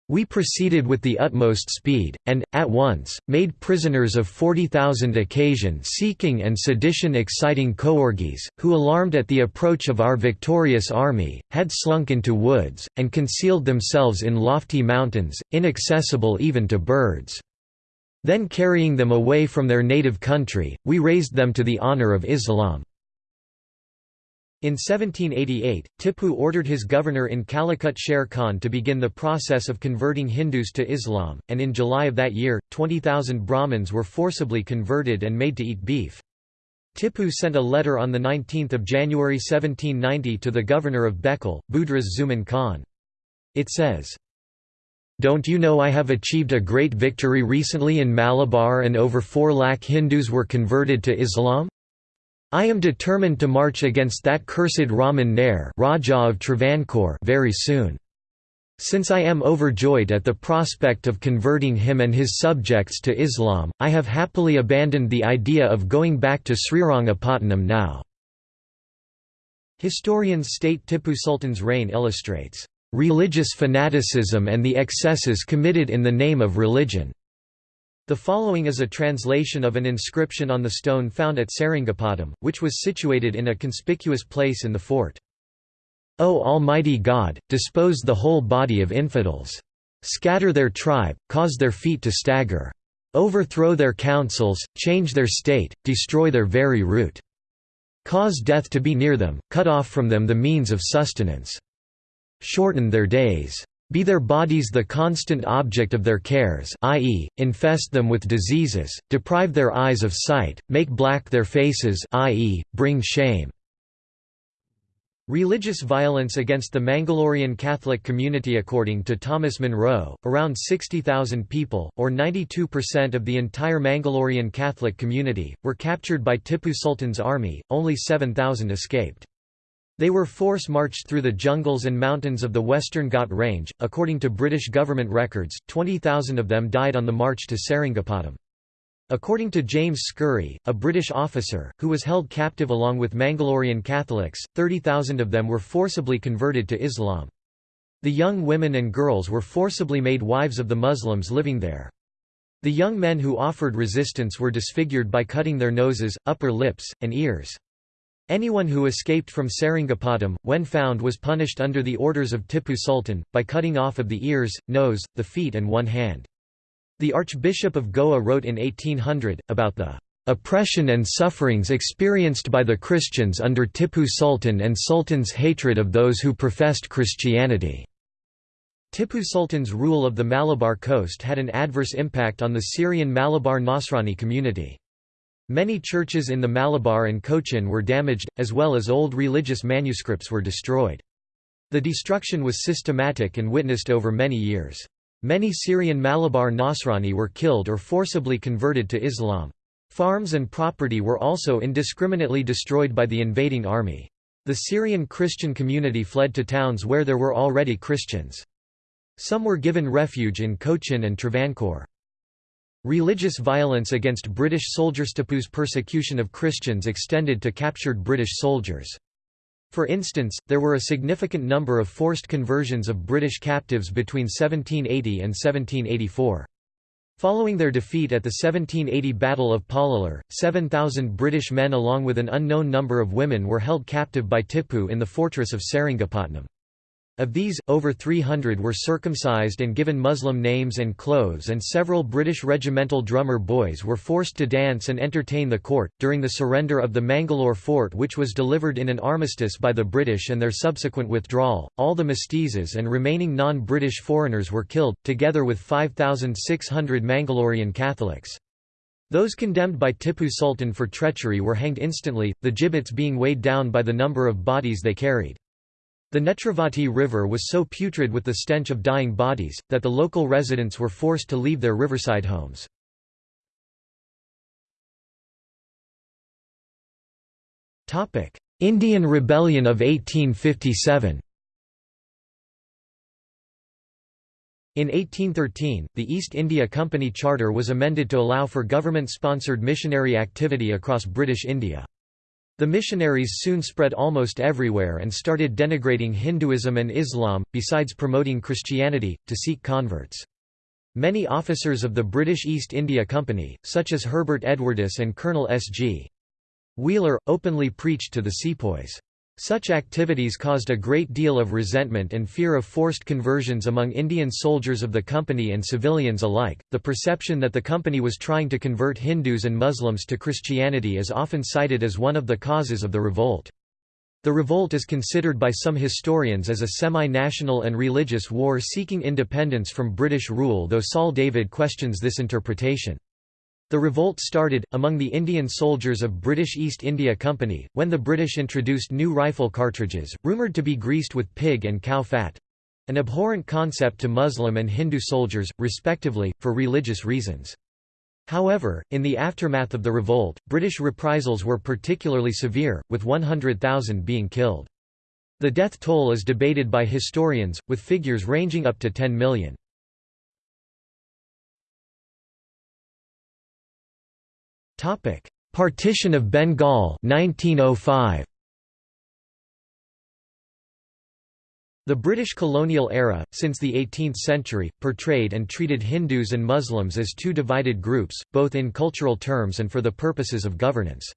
[SPEAKER 1] we proceeded with the utmost speed, and, at once, made prisoners of 40,000 occasion-seeking and sedition-exciting coorgis, who alarmed at the approach of our victorious army, had slunk into woods, and concealed themselves in lofty mountains, inaccessible even to birds. Then carrying them away from their native country, we raised them to the honour of Islam. In 1788, Tippu ordered his governor in Calicut Sher Khan to begin the process of converting Hindus to Islam, and in July of that year, 20,000 Brahmins were forcibly converted and made to eat beef. Tippu sent a letter on 19 January 1790 to the governor of Bekal, Budruz Zaman Khan. It says, don't you know I have achieved a great victory recently in Malabar and over 4 lakh Hindus were converted to Islam? I am determined to march against that cursed Raman Nair Raja of Travancore very soon. Since I am overjoyed at the prospect of converting him and his subjects to Islam, I have happily abandoned the idea of going back to Srirangapatnam now." Historians state Tippu Sultan's reign illustrates, "...religious fanaticism and the excesses committed in the name of religion." The following is a translation of an inscription on the stone found at Seringapatam, which was situated in a conspicuous place in the fort. O Almighty God, dispose the whole body of infidels. Scatter their tribe, cause their feet to stagger. Overthrow their councils, change their state, destroy their very root. Cause death to be near them, cut off from them the means of sustenance. Shorten their days. Be their bodies the constant object of their cares i.e., infest them with diseases, deprive their eyes of sight, make black their faces i.e., bring shame. Religious violence against the Mangalorean Catholic community According to Thomas Munro, around 60,000 people, or 92% of the entire Mangalorean Catholic community, were captured by Tippu Sultan's army, only 7,000 escaped. They were force-marched through the jungles and mountains of the Western Ghat Range. According to British government records, 20,000 of them died on the march to Seringapatam. According to James Scurry, a British officer, who was held captive along with Mangalorean Catholics, 30,000 of them were forcibly converted to Islam. The young women and girls were forcibly made wives of the Muslims living there. The young men who offered resistance were disfigured by cutting their noses, upper lips, and ears. Anyone who escaped from Seringapatam, when found was punished under the orders of Tippu Sultan, by cutting off of the ears, nose, the feet and one hand. The Archbishop of Goa wrote in 1800, about the "...oppression and sufferings experienced by the Christians under Tippu Sultan and Sultan's hatred of those who professed Christianity." Tippu Sultan's rule of the Malabar coast had an adverse impact on the Syrian Malabar Nasrani community. Many churches in the Malabar and Cochin were damaged, as well as old religious manuscripts were destroyed. The destruction was systematic and witnessed over many years. Many Syrian Malabar Nasrani were killed or forcibly converted to Islam. Farms and property were also indiscriminately destroyed by the invading army. The Syrian Christian community fled to towns where there were already Christians. Some were given refuge in Cochin and Travancore. Religious violence against British soldiers Tipu's persecution of Christians extended to captured British soldiers. For instance, there were a significant number of forced conversions of British captives between 1780 and 1784. Following their defeat at the 1780 Battle of Pollilur, 7,000 British men along with an unknown number of women were held captive by Tipu in the fortress of Seringapatam. Of these, over 300 were circumcised and given Muslim names and clothes, and several British regimental drummer boys were forced to dance and entertain the court. During the surrender of the Mangalore fort, which was delivered in an armistice by the British and their subsequent withdrawal, all the mestizas and remaining non British foreigners were killed, together with 5,600 Mangalorean Catholics. Those condemned by Tipu Sultan for treachery were hanged instantly, the gibbets being weighed down by the number of bodies they carried. The Netravati River was so putrid with the stench of dying bodies, that the local residents were forced to leave their riverside homes. Indian Rebellion of 1857 In 1813, the East India Company Charter was amended to allow for government-sponsored missionary activity across British India. The missionaries soon spread almost everywhere and started denigrating Hinduism and Islam, besides promoting Christianity, to seek converts. Many officers of the British East India Company, such as Herbert Edwardes and Colonel S.G. Wheeler, openly preached to the sepoys. Such activities caused a great deal of resentment and fear of forced conversions among Indian soldiers of the company and civilians alike. The perception that the company was trying to convert Hindus and Muslims to Christianity is often cited as one of the causes of the revolt. The revolt is considered by some historians as a semi-national and religious war seeking independence from British rule though Saul David questions this interpretation. The revolt started, among the Indian soldiers of British East India Company, when the British introduced new rifle cartridges, rumoured to be greased with pig and cow fat—an abhorrent concept to Muslim and Hindu soldiers, respectively, for religious reasons. However, in the aftermath of the revolt, British reprisals were particularly severe, with 100,000 being killed. The death toll is debated by historians, with figures ranging up to 10 million. Partition of Bengal 1905. The British colonial era, since the 18th century, portrayed and treated Hindus and Muslims as two divided groups, both in cultural terms and for the purposes of governance.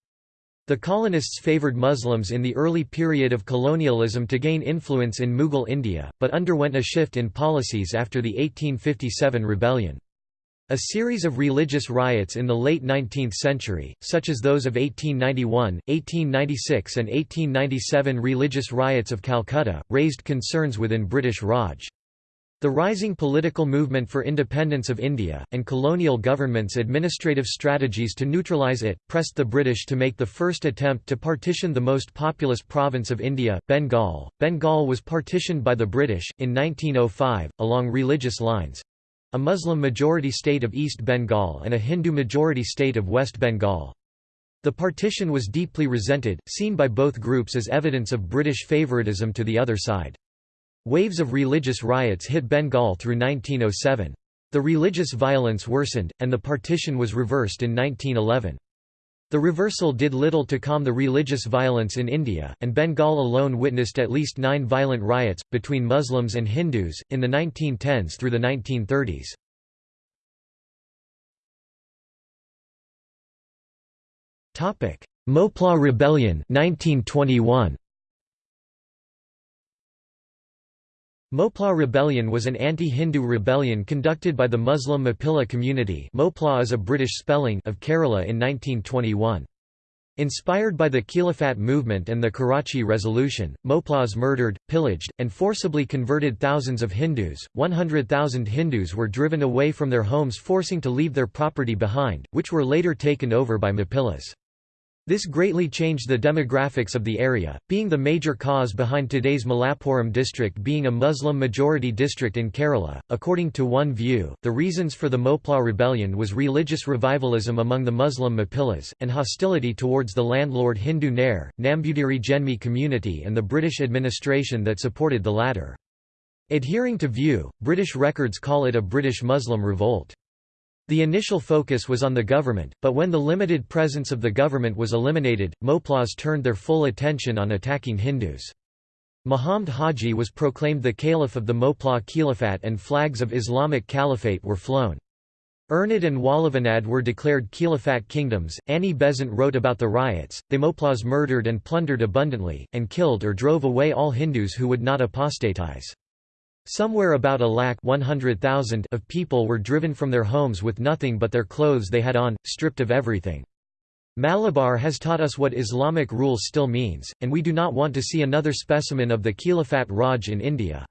[SPEAKER 1] The colonists favoured Muslims in the early period of colonialism to gain influence in Mughal India, but underwent a shift in policies after the 1857 rebellion. A series of religious riots in the late 19th century, such as those of 1891, 1896 and 1897 religious riots of Calcutta, raised concerns within British Raj. The rising political movement for independence of India, and colonial governments' administrative strategies to neutralise it, pressed the British to make the first attempt to partition the most populous province of India, Bengal. Bengal was partitioned by the British, in 1905, along religious lines, a Muslim-majority state of East Bengal and a Hindu-majority state of West Bengal. The partition was deeply resented, seen by both groups as evidence of British favoritism to the other side. Waves of religious riots hit Bengal through 1907. The religious violence worsened, and the partition was reversed in 1911. The reversal did little to calm the religious violence in India, and Bengal alone witnessed at least nine violent riots, between Muslims and Hindus, in the 1910s through the 1930s. Moplah Rebellion 1921. Moplah Rebellion was an anti-Hindu rebellion conducted by the Muslim Mappila community Moplah is a British spelling of Kerala in 1921. Inspired by the Khilafat movement and the Karachi Resolution, Moplahs murdered, pillaged, and forcibly converted thousands of Hindus. 100,000 Hindus were driven away from their homes forcing to leave their property behind, which were later taken over by Mappilas. This greatly changed the demographics of the area, being the major cause behind today's Malappuram district being a Muslim-majority district in Kerala. According to one view, the reasons for the Moplah rebellion was religious revivalism among the Muslim Mappilas, and hostility towards the landlord Hindu Nair, Nambudiri Jenmi community and the British administration that supported the latter. Adhering to view, British records call it a British Muslim revolt. The initial focus was on the government, but when the limited presence of the government was eliminated, Moplahs turned their full attention on attacking Hindus. Muhammad Haji was proclaimed the caliph of the Moplah Caliphate and flags of Islamic Caliphate were flown. Ernad and Walavanad were declared caliphate kingdoms. Annie Besant wrote about the riots. The Moplahs murdered and plundered abundantly, and killed or drove away all Hindus who would not apostatize. Somewhere about a lakh 100,000 of people were driven from their homes with nothing but their clothes they had on, stripped of everything. Malabar has taught us what Islamic rule still means, and we do not want to see another specimen of the Caliphate Raj in India.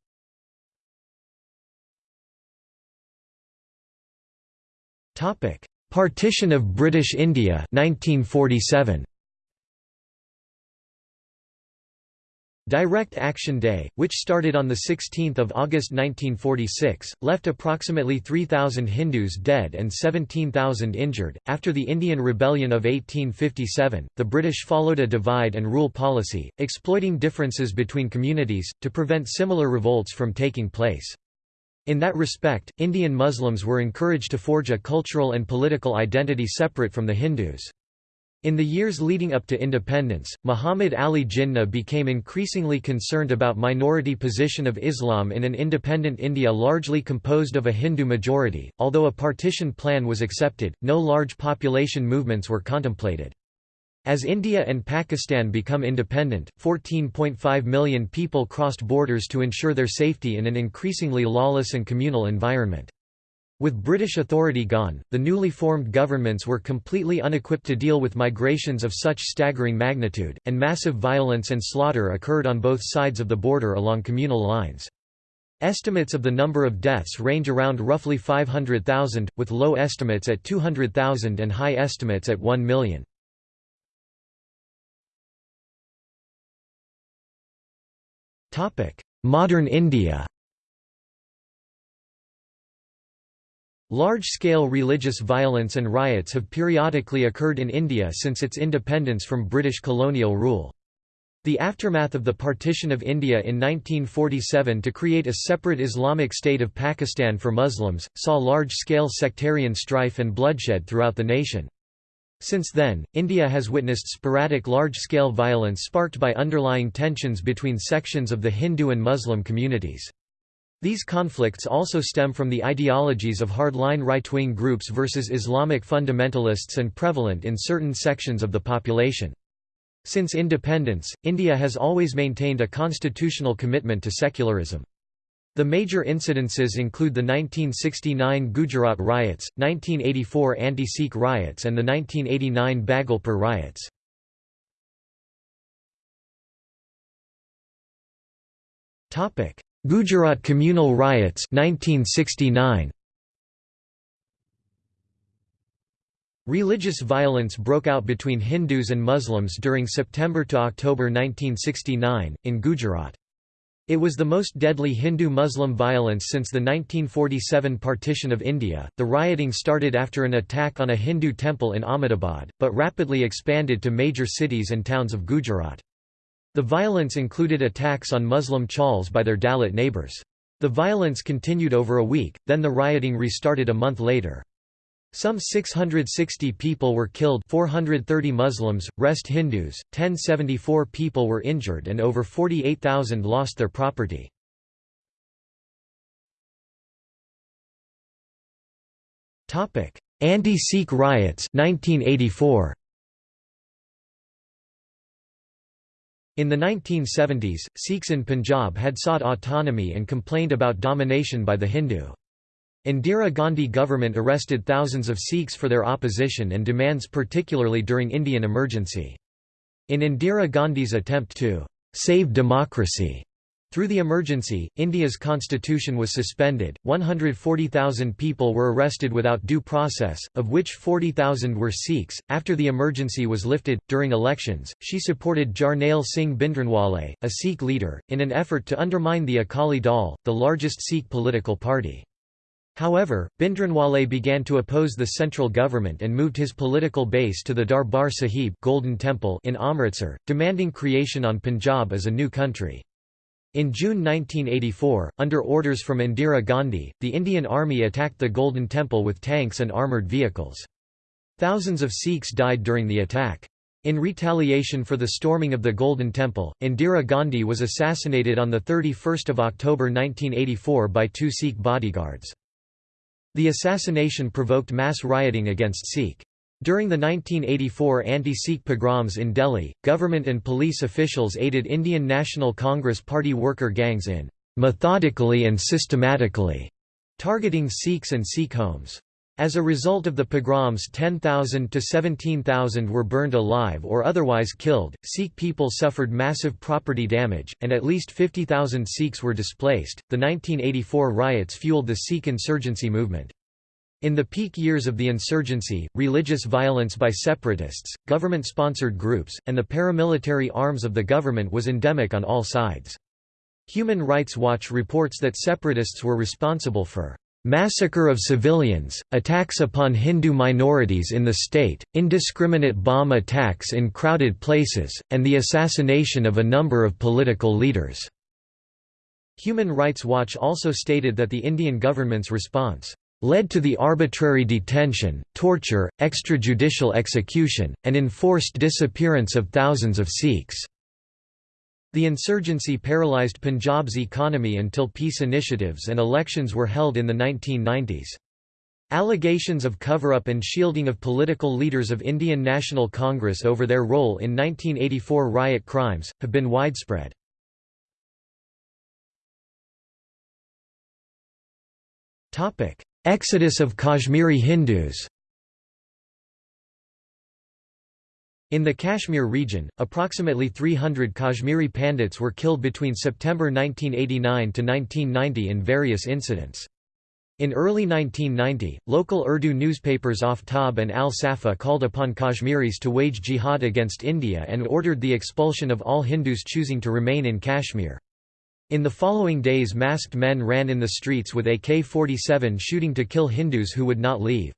[SPEAKER 1] Partition of British India 1947. Direct Action Day, which started on 16 August 1946, left approximately 3,000 Hindus dead and 17,000 injured. After the Indian Rebellion of 1857, the British followed a divide and rule policy, exploiting differences between communities, to prevent similar revolts from taking place. In that respect, Indian Muslims were encouraged to forge a cultural and political identity separate from the Hindus. In the years leading up to independence, Muhammad Ali Jinnah became increasingly concerned about minority position of Islam in an independent India largely composed of a Hindu majority. Although a partition plan was accepted, no large population movements were contemplated. As India and Pakistan become independent, 14.5 million people crossed borders to ensure their safety in an increasingly lawless and communal environment. With British authority gone, the newly formed governments were completely unequipped to deal with migrations of such staggering magnitude, and massive violence and slaughter occurred on both sides of the border along communal lines. Estimates of the number of deaths range around roughly 500,000, with low estimates at 200,000 and high estimates at 1 million. Modern India Large-scale religious violence and riots have periodically occurred in India since its independence from British colonial rule. The aftermath of the partition of India in 1947 to create a separate Islamic state of Pakistan for Muslims, saw large-scale sectarian strife and bloodshed throughout the nation. Since then, India has witnessed sporadic large-scale violence sparked by underlying tensions between sections of the Hindu and Muslim communities. These conflicts also stem from the ideologies of hardline right-wing groups versus Islamic fundamentalists and prevalent in certain sections of the population. Since independence, India has always maintained a constitutional commitment to secularism. The major incidences include the 1969 Gujarat riots, 1984 anti-Sikh riots and the 1989 Bhagalpur riots. Gujarat communal riots 1969 Religious violence broke out between Hindus and Muslims during September to October 1969 in Gujarat. It was the most deadly Hindu-Muslim violence since the 1947 partition of India. The rioting started after an attack on a Hindu temple in Ahmedabad, but rapidly expanded to major cities and towns of Gujarat. The violence included attacks on Muslim chawls by their Dalit neighbors. The violence continued over a week, then the rioting restarted a month later. Some 660 people were killed 430 Muslims, rest Hindus, 1074 people were injured and over 48,000 lost their property. Anti-Sikh riots 1984. In the 1970s, Sikhs in Punjab had sought autonomy and complained about domination by the Hindu. Indira Gandhi government arrested thousands of Sikhs for their opposition and demands particularly during Indian emergency. In Indira Gandhi's attempt to «save democracy», through the emergency, India's constitution was suspended, 140,000 people were arrested without due process, of which 40,000 were Sikhs. After the emergency was lifted, during elections, she supported Jarnail Singh Bhindranwale, a Sikh leader, in an effort to undermine the Akali Dal, the largest Sikh political party. However, Bhindranwale began to oppose the central government and moved his political base to the Darbar Sahib Golden Temple in Amritsar, demanding creation on Punjab as a new country. In June 1984, under orders from Indira Gandhi, the Indian Army attacked the Golden Temple with tanks and armoured vehicles. Thousands of Sikhs died during the attack. In retaliation for the storming of the Golden Temple, Indira Gandhi was assassinated on 31 October 1984 by two Sikh bodyguards. The assassination provoked mass rioting against Sikh during the 1984 anti-Sikh pogroms in Delhi, government and police officials aided Indian National Congress Party worker gangs in methodically and systematically targeting Sikhs and Sikh homes. As a result of the pogroms 10,000 to 17,000 were burned alive or otherwise killed, Sikh people suffered massive property damage, and at least 50,000 Sikhs were displaced. The 1984 riots fueled the Sikh insurgency movement. In the peak years of the insurgency, religious violence by separatists, government-sponsored groups, and the paramilitary arms of the government was endemic on all sides. Human Rights Watch reports that separatists were responsible for massacre of civilians, attacks upon Hindu minorities in the state, indiscriminate bomb attacks in crowded places, and the assassination of a number of political leaders." Human Rights Watch also stated that the Indian government's response led to the arbitrary detention, torture, extrajudicial execution, and enforced disappearance of thousands of Sikhs. The insurgency paralyzed Punjab's economy until peace initiatives and elections were held in the 1990s. Allegations of cover-up and shielding of political leaders of Indian National Congress over their role in 1984 riot crimes, have been widespread. Exodus of Kashmiri Hindus In the Kashmir region, approximately 300 Kashmiri Pandits were killed between September 1989 to 1990 in various incidents. In early 1990, local Urdu newspapers Aftab and Al Safa called upon Kashmiris to wage jihad against India and ordered the expulsion of all Hindus choosing to remain in Kashmir. In the following days masked men ran in the streets with AK-47 shooting to kill Hindus who would not leave.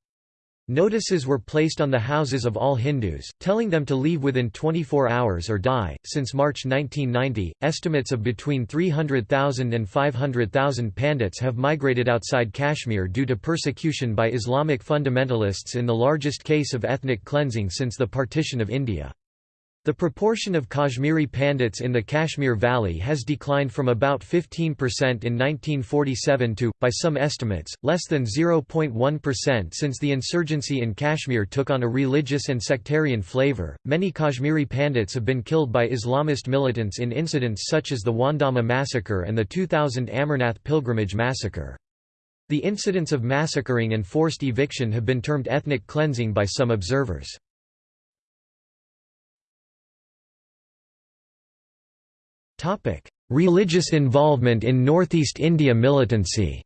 [SPEAKER 1] Notices were placed on the houses of all Hindus, telling them to leave within 24 hours or die. Since March 1990, estimates of between 300,000 and 500,000 Pandits have migrated outside Kashmir due to persecution by Islamic fundamentalists in the largest case of ethnic cleansing since the partition of India. The proportion of Kashmiri Pandits in the Kashmir Valley has declined from about 15% in 1947 to, by some estimates, less than 0.1% since the insurgency in Kashmir took on a religious and sectarian flavor. Many Kashmiri Pandits have been killed by Islamist militants in incidents such as the Wandhama massacre and the 2000 Amarnath pilgrimage massacre. The incidents of massacring and forced eviction have been termed ethnic cleansing by some observers. Topic: Religious involvement in Northeast India militancy.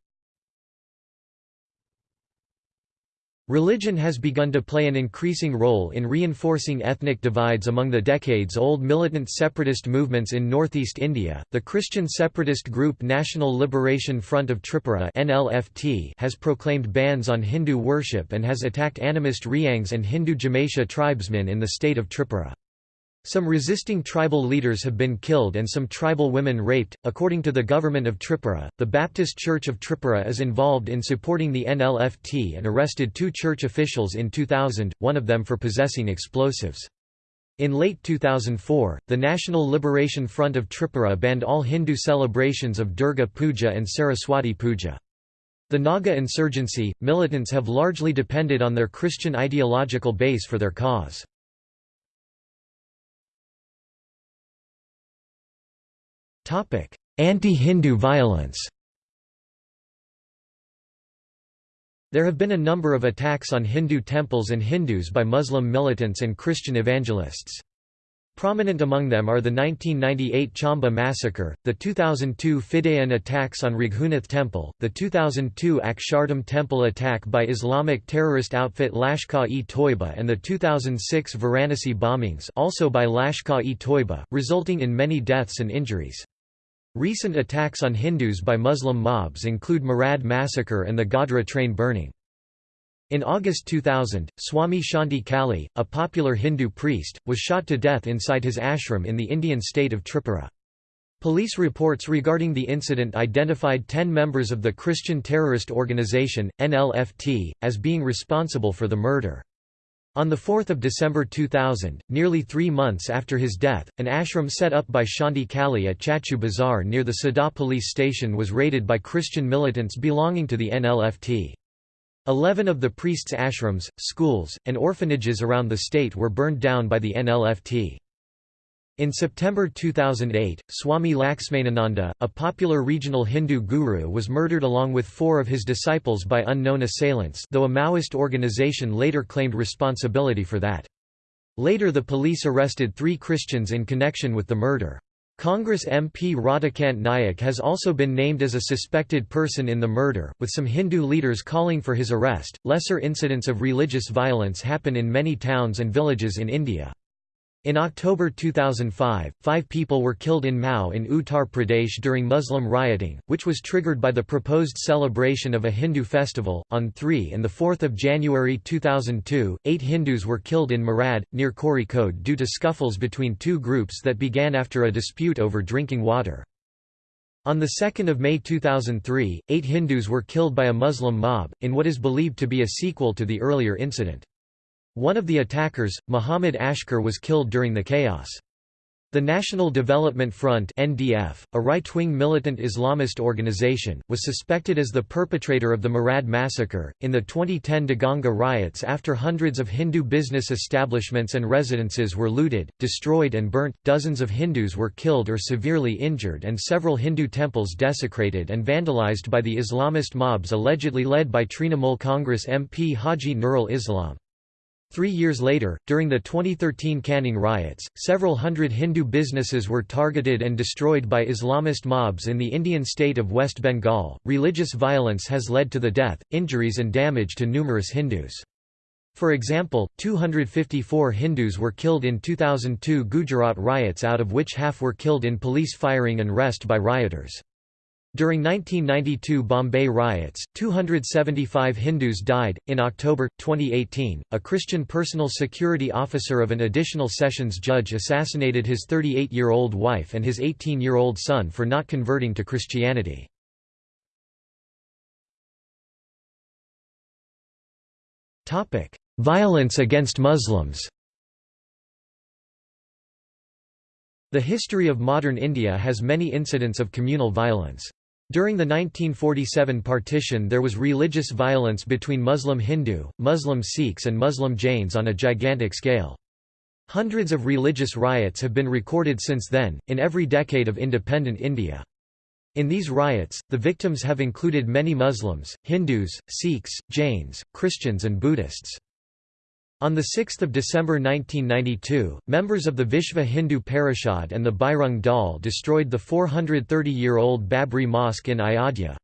[SPEAKER 1] Religion has begun to play an increasing role in reinforcing ethnic divides among the decades-old militant separatist movements in northeast India. The Christian separatist group National Liberation Front of Tripura (NLFT) has proclaimed bans on Hindu worship and has attacked animist Riangs and Hindu Jamatia tribesmen in the state of Tripura. Some resisting tribal leaders have been killed and some tribal women raped. According to the government of Tripura, the Baptist Church of Tripura is involved in supporting the NLFT and arrested two church officials in 2000, one of them for possessing explosives. In late 2004, the National Liberation Front of Tripura banned all Hindu celebrations of Durga Puja and Saraswati Puja. The Naga insurgency, militants have largely depended on their Christian ideological base for their cause. Anti-Hindu violence There have been a number of attacks on Hindu temples and Hindus by Muslim militants and Christian evangelists. Prominent among them are the 1998 Chamba massacre, the 2002 Fidayeen attacks on Raghunath Temple, the 2002 Akshardham Temple attack by Islamic terrorist outfit Lashkar-e-Toiba and the 2006 Varanasi bombings also by Lashkar-e-Toiba, resulting in many deaths and injuries. Recent attacks on Hindus by Muslim mobs include Marad massacre and the Godhra train burning. In August 2000, Swami Shanti Kali, a popular Hindu priest, was shot to death inside his ashram in the Indian state of Tripura. Police reports regarding the incident identified 10 members of the Christian Terrorist Organization, NLFT, as being responsible for the murder. On 4 December 2000, nearly three months after his death, an ashram set up by Shanti Kali at Chachu Bazaar near the Sada police station was raided by Christian militants belonging to the NLFT. Eleven of the priests' ashrams, schools, and orphanages around the state were burned down by the NLFT. In September 2008, Swami Laxmanananda, a popular regional Hindu guru was murdered along with four of his disciples by unknown assailants though a Maoist organization later claimed responsibility for that. Later the police arrested three Christians in connection with the murder. Congress MP Radhakant Nayak has also been named as a suspected person in the murder, with some Hindu leaders calling for his arrest. Lesser incidents of religious violence happen in many towns and villages in India. In October 2005, five people were killed in Mau in Uttar Pradesh during Muslim rioting, which was triggered by the proposed celebration of a Hindu festival. On 3 and 4 January 2002, eight Hindus were killed in Marad, near Kozhikode due to scuffles between two groups that began after a dispute over drinking water. On 2 May 2003, eight Hindus were killed by a Muslim mob, in what is believed to be a sequel to the earlier incident. One of the attackers, Muhammad Ashkar was killed during the chaos. The National Development Front NDF, a right-wing militant Islamist organization, was suspected as the perpetrator of the Marad massacre. In the 2010 Deganga riots after hundreds of Hindu business establishments and residences were looted, destroyed and burnt, dozens of Hindus were killed or severely injured and several Hindu temples desecrated and vandalized by the Islamist mobs allegedly led by Trinamool Congress MP Haji Nurul Islam. Three years later, during the 2013 Canning riots, several hundred Hindu businesses were targeted and destroyed by Islamist mobs in the Indian state of West Bengal. Religious violence has led to the death, injuries, and damage to numerous Hindus. For example, 254 Hindus were killed in 2002 Gujarat riots, out of which half were killed in police firing and arrest by rioters. During 1992 Bombay riots, 275 Hindus died. In October 2018, a Christian personal security officer of an additional sessions judge assassinated his 38 year old wife and his 18 year old son for not converting to Christianity. Violence against Muslims The history of modern India has many incidents of communal violence. During the 1947 partition there was religious violence between Muslim Hindu, Muslim Sikhs and Muslim Jains on a gigantic scale. Hundreds of religious riots have been recorded since then, in every decade of independent India. In these riots, the victims have included many Muslims, Hindus, Sikhs, Jains, Christians and Buddhists. On 6 December 1992, members of the Vishva Hindu Parishad and the Bajrang Dal destroyed the 430-year-old Babri Mosque in Ayodhya.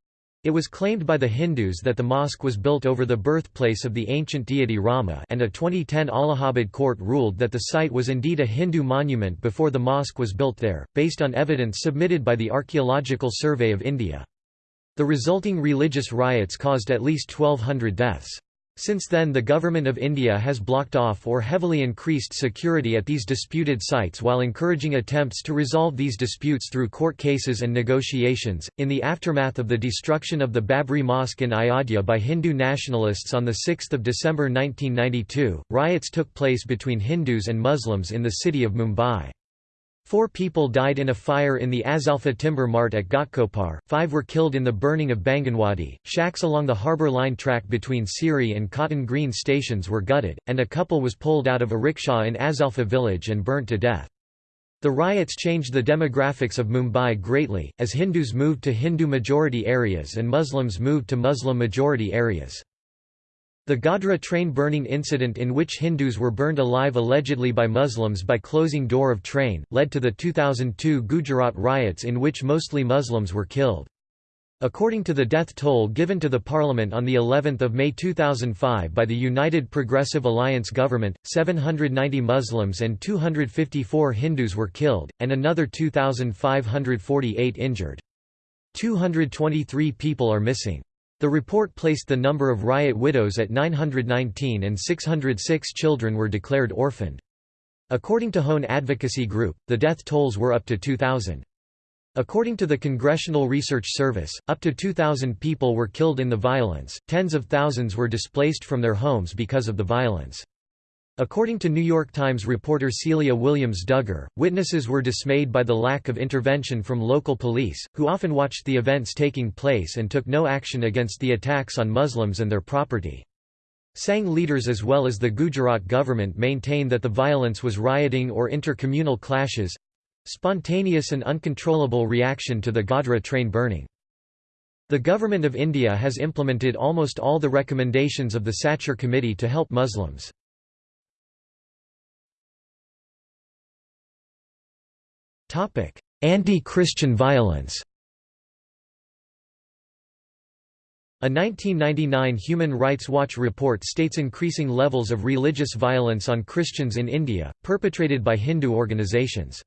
[SPEAKER 1] It was claimed by the Hindus that the mosque was built over the birthplace of the ancient deity Rama and a 2010 Allahabad court ruled that the site was indeed a Hindu monument before the mosque was built there, based on evidence submitted by the Archaeological Survey of India. The resulting religious riots caused at least 1,200 deaths. Since then the Government of India has blocked off or heavily increased security at these disputed sites while encouraging attempts to resolve these disputes through court cases and negotiations. In the aftermath of the destruction of the Babri Mosque in Ayodhya by Hindu nationalists on 6 December 1992, riots took place between Hindus and Muslims in the city of Mumbai. Four people died in a fire in the Asalfa timber mart at Ghatkopar, five were killed in the burning of Bainganwadi, shacks along the harbour line track between Sewri and Cotton Green stations were gutted, and a couple was pulled out of a rickshaw in Asalfa village and burnt to death. The riots changed the demographics of Mumbai greatly, as Hindus moved to Hindu-majority areas and Muslims moved to Muslim-majority areas. The Godhra train burning incident in which Hindus were burned alive allegedly by Muslims by closing door of train, led to the 2002 Gujarat riots in which mostly Muslims were killed. According to the death toll given to the parliament on the 11th of May 2005 by the United Progressive Alliance government, 790 Muslims and 254 Hindus were killed, and another 2,548 injured. 223 people are missing. The report placed the number of riot widows at 919 and 606 children were declared orphaned. According to Hone Advocacy Group, the death tolls were up to 2,000. According to the Congressional Research Service, up to 2,000 people were killed in the violence, tens of thousands were displaced from their homes because of the violence. According to New York Times reporter Celia Williams Dugger, witnesses were dismayed by the lack of intervention from local police, who often watched the events taking place and took no action against the attacks on Muslims and their property. Sangh leaders as well as the Gujarat government maintain that the violence was rioting or intercommunal clashes, Spontaneous and uncontrollable reaction to the Godhra train burning. The Government of India has implemented almost all the recommendations of the Sachar Committee to help Muslims. Anti-Christian violence A 1999 Human Rights Watch report states increasing levels of religious violence on Christians in India, perpetrated by Hindu organizations.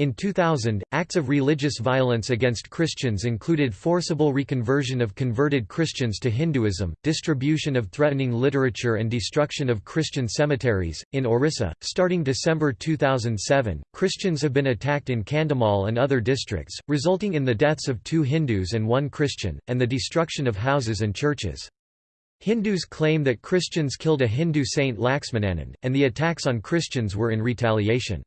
[SPEAKER 1] In 2000, acts of religious violence against Christians included forcible reconversion of converted Christians to Hinduism, distribution of threatening literature, and destruction of Christian cemeteries. In Orissa, starting December 2007, Christians have been attacked in Kandhamal and other districts, resulting in the deaths of two Hindus and one Christian, and the destruction of houses and churches. Hindus claim that Christians killed a Hindu saint Laxmananand, and the attacks on Christians were in retaliation.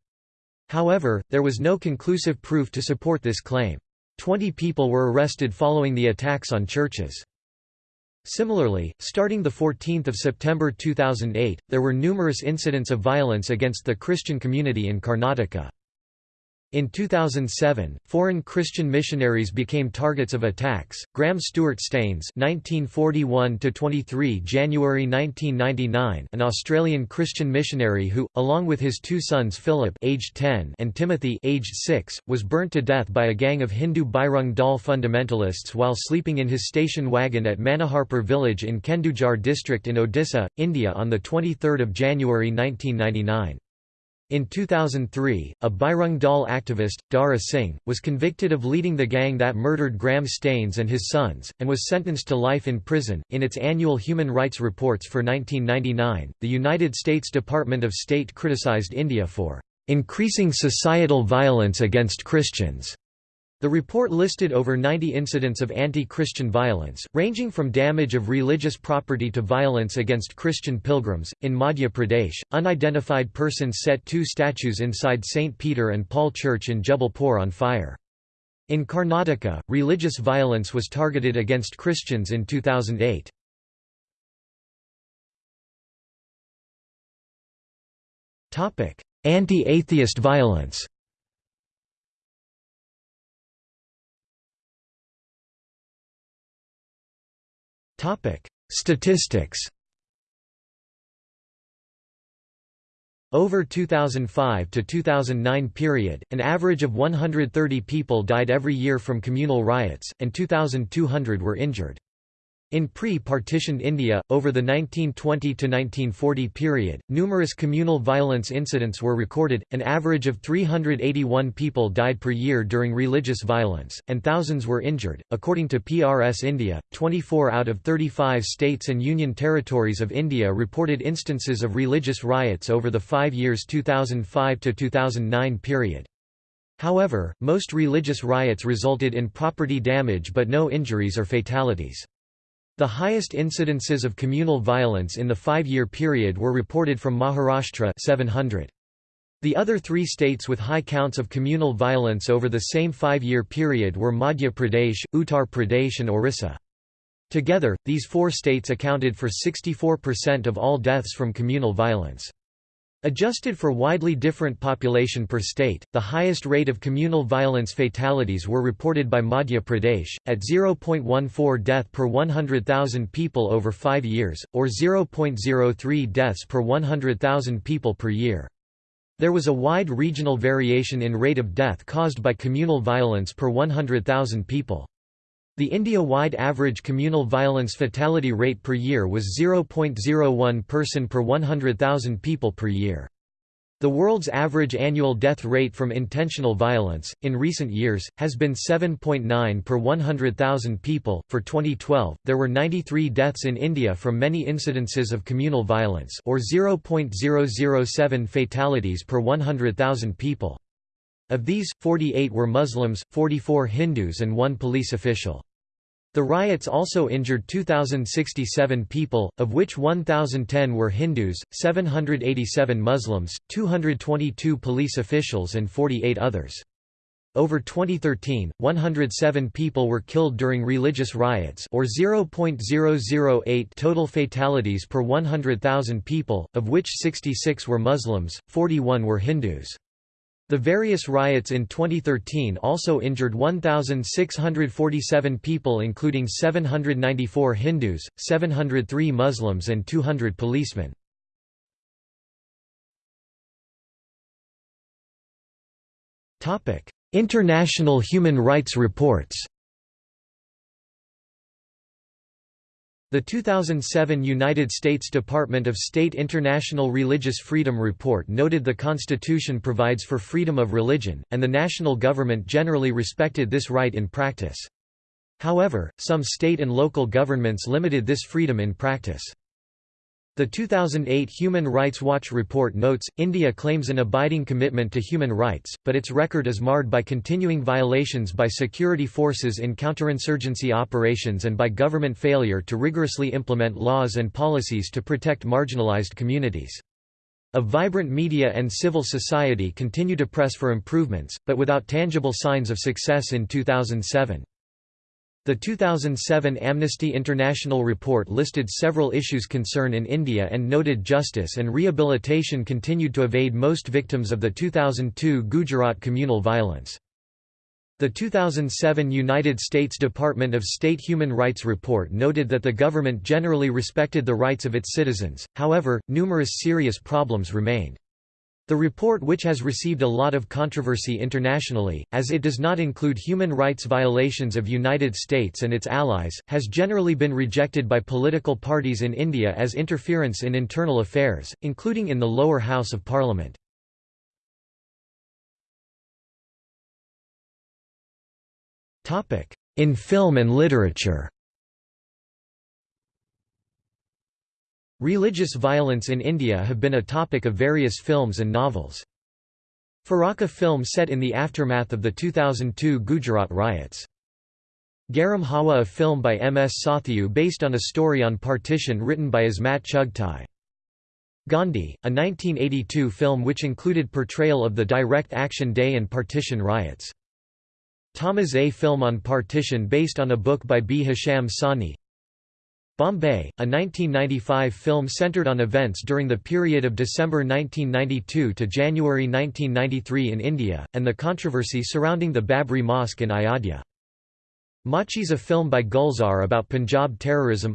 [SPEAKER 1] However, there was no conclusive proof to support this claim. Twenty people were arrested following the attacks on churches. Similarly, starting 14 September 2008, there were numerous incidents of violence against the Christian community in Karnataka. In 2007, foreign Christian missionaries became targets of attacks. Graham Stuart Staines (1941–23 January 1999), an Australian Christian missionary who, along with his two sons Philip (aged 10) and Timothy (aged 6), was burnt to death by a gang of Hindu Bajrang Dal fundamentalists while sleeping in his station wagon at Manoharpur village in Kendujar district in Odisha, India on the 23rd of January 1999. In 2003, a Bajrang Dal activist, Dara Singh, was convicted of leading the gang that murdered Graham Staines and his sons, and was sentenced to life in prison. In its annual human rights reports for 1999, the United States Department of State criticized India for increasing societal violence against Christians the report listed over 90 incidents of anti-Christian violence, ranging from damage of religious property to violence against Christian pilgrims. In Madhya Pradesh, unidentified persons set two statues inside St. Peter and Paul Church in Jabalpur on fire. In Karnataka, religious violence was targeted against Christians in 2008. Anti-atheist violence Statistics Over 2005 to 2009 period, an average of 130 people died every year from communal riots, and 2,200 were injured. In pre-partitioned India, over the 1920–1940 period, numerous communal violence incidents were recorded, an average of 381 people died per year during religious violence, and thousands were injured. According to PRS India, 24 out of 35 states and union territories of India reported instances of religious riots over the five years 2005–2009 period. However, most religious riots resulted in property damage but no injuries or fatalities. The highest incidences of communal violence in the five-year period were reported from Maharashtra 700. The other three states with high counts of communal violence over the same five-year period were Madhya Pradesh, Uttar Pradesh and Orissa. Together, these four states accounted for 64% of all deaths from communal violence. Adjusted for widely different population per state, the highest rate of communal violence fatalities were reported by Madhya Pradesh, at 0.14 death per 100,000 people over five years, or 0.03 deaths per 100,000 people per year. There was a wide regional variation in rate of death caused by communal violence per 100,000 people. The India-wide average communal violence fatality rate per year was 0.01 person per 100,000 people per year. The world's average annual death rate from intentional violence, in recent years, has been 7.9 per 100,000 people. For 2012, there were 93 deaths in India from many incidences of communal violence, or 0.007 fatalities per 100,000 people. Of these, 48 were Muslims, 44 Hindus and one police official. The riots also injured 2,067 people, of which 1,010 were Hindus, 787 Muslims, 222 police officials and 48 others. Over 2013, 107 people were killed during religious riots or 0.008 total fatalities per 100,000 people, of which 66 were Muslims, 41 were Hindus. The various riots in 2013 also injured 1,647 people including 794 Hindus, 703 Muslims and 200 policemen. International human rights reports The 2007 United States Department of State International Religious Freedom Report noted the Constitution provides for freedom of religion, and the national government generally respected this right in practice. However, some state and local governments limited this freedom in practice. The 2008 Human Rights Watch report notes, India claims an abiding commitment to human rights, but its record is marred by continuing violations by security forces in counterinsurgency operations and by government failure to rigorously implement laws and policies to protect marginalized communities. A vibrant media and civil society continue to press for improvements, but without tangible signs of success in 2007. The 2007 Amnesty International report listed several issues concern in India and noted justice and rehabilitation continued to evade most victims of the 2002 Gujarat communal violence. The 2007 United States Department of State Human Rights report noted that the government generally respected the rights of its citizens, however, numerous serious problems remained. The report which has received a lot of controversy internationally, as it does not include human rights violations of United States and its allies, has generally been rejected by political parties in India as interference in internal affairs, including in the lower house of parliament. In film and literature Religious violence in India have been a topic of various films and novels. Farakha film set in the aftermath of the 2002 Gujarat riots. Garam Hawa a film by M. S. Sathyu based on a story on partition written by Ismat Chughtai. Gandhi, a 1982 film which included portrayal of the direct action day and partition riots. Tamas A. film on partition based on a book by Bhisham Sahni Bombay, a 1995 film centered on events during the period of December 1992 to January 1993 in India, and the controversy surrounding the Babri Mosque in Ayodhya. Maachis a film by Gulzar about Punjab terrorism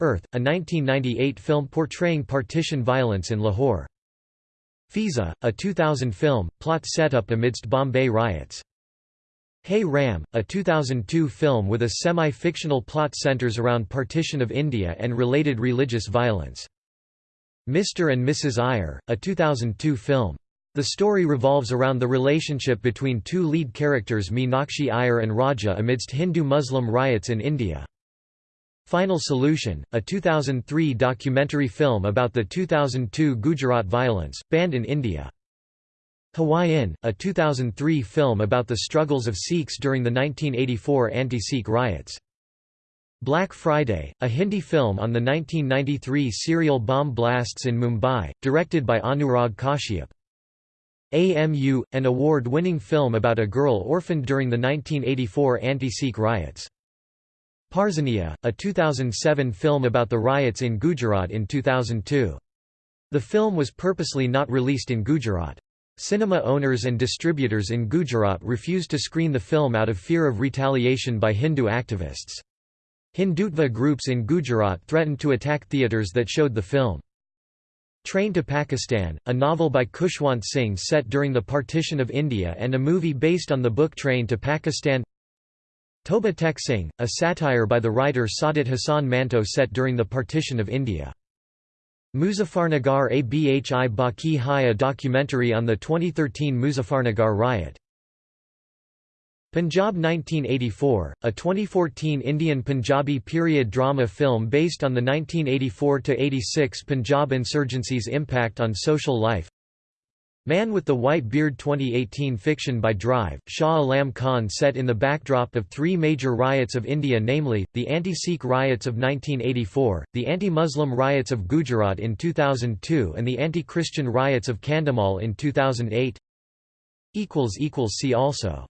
[SPEAKER 1] Earth, a 1998 film portraying partition violence in Lahore. Fiza, a 2000 film, plot set up amidst Bombay riots. Hey Ram, a 2002 film with a semi-fictional plot centers around partition of India and related religious violence. Mr. and Mrs. Iyer, a 2002 film. The story revolves around the relationship between two lead characters Meenakshi Iyer and Raja amidst Hindu-Muslim riots in India. Final Solution, a 2003 documentary film about the 2002 Gujarat violence, banned in India. Hawayein, a 2003 film about the struggles of Sikhs during the 1984 anti-Sikh riots. Black Friday, a Hindi film on the 1993 serial bomb blasts in Mumbai, directed by Anurag Kashyap. AMU, an award-winning film about a girl orphaned during the 1984 anti-Sikh riots. Parzania, a 2007 film about the riots in Gujarat in 2002. The film was purposely not released in Gujarat. Cinema owners and distributors in Gujarat refused to screen the film out of fear of retaliation by Hindu activists. Hindutva groups in Gujarat threatened to attack theatres that showed the film. Train to Pakistan, a novel by Khushwant Singh set during the partition of India and a movie based on the book Train to Pakistan Toba Tek Singh, a satire by the writer Saadat Hasan Manto set during the partition of India. Muzaffarnagar Abhi Baki Hai a documentary on the 2013 Muzaffarnagar riot. Punjab 1984, a 2014 Indian Punjabi period drama film based on the 1984–86 Punjab insurgency's impact on social life Man with the White Beard 2018 fiction by Drive, Shah Alam Khan set in the backdrop of three major riots of India namely, the anti-Sikh riots of 1984, the anti-Muslim riots of Gujarat in 2002 and the anti-Christian riots of Kandhamal in 2008 See also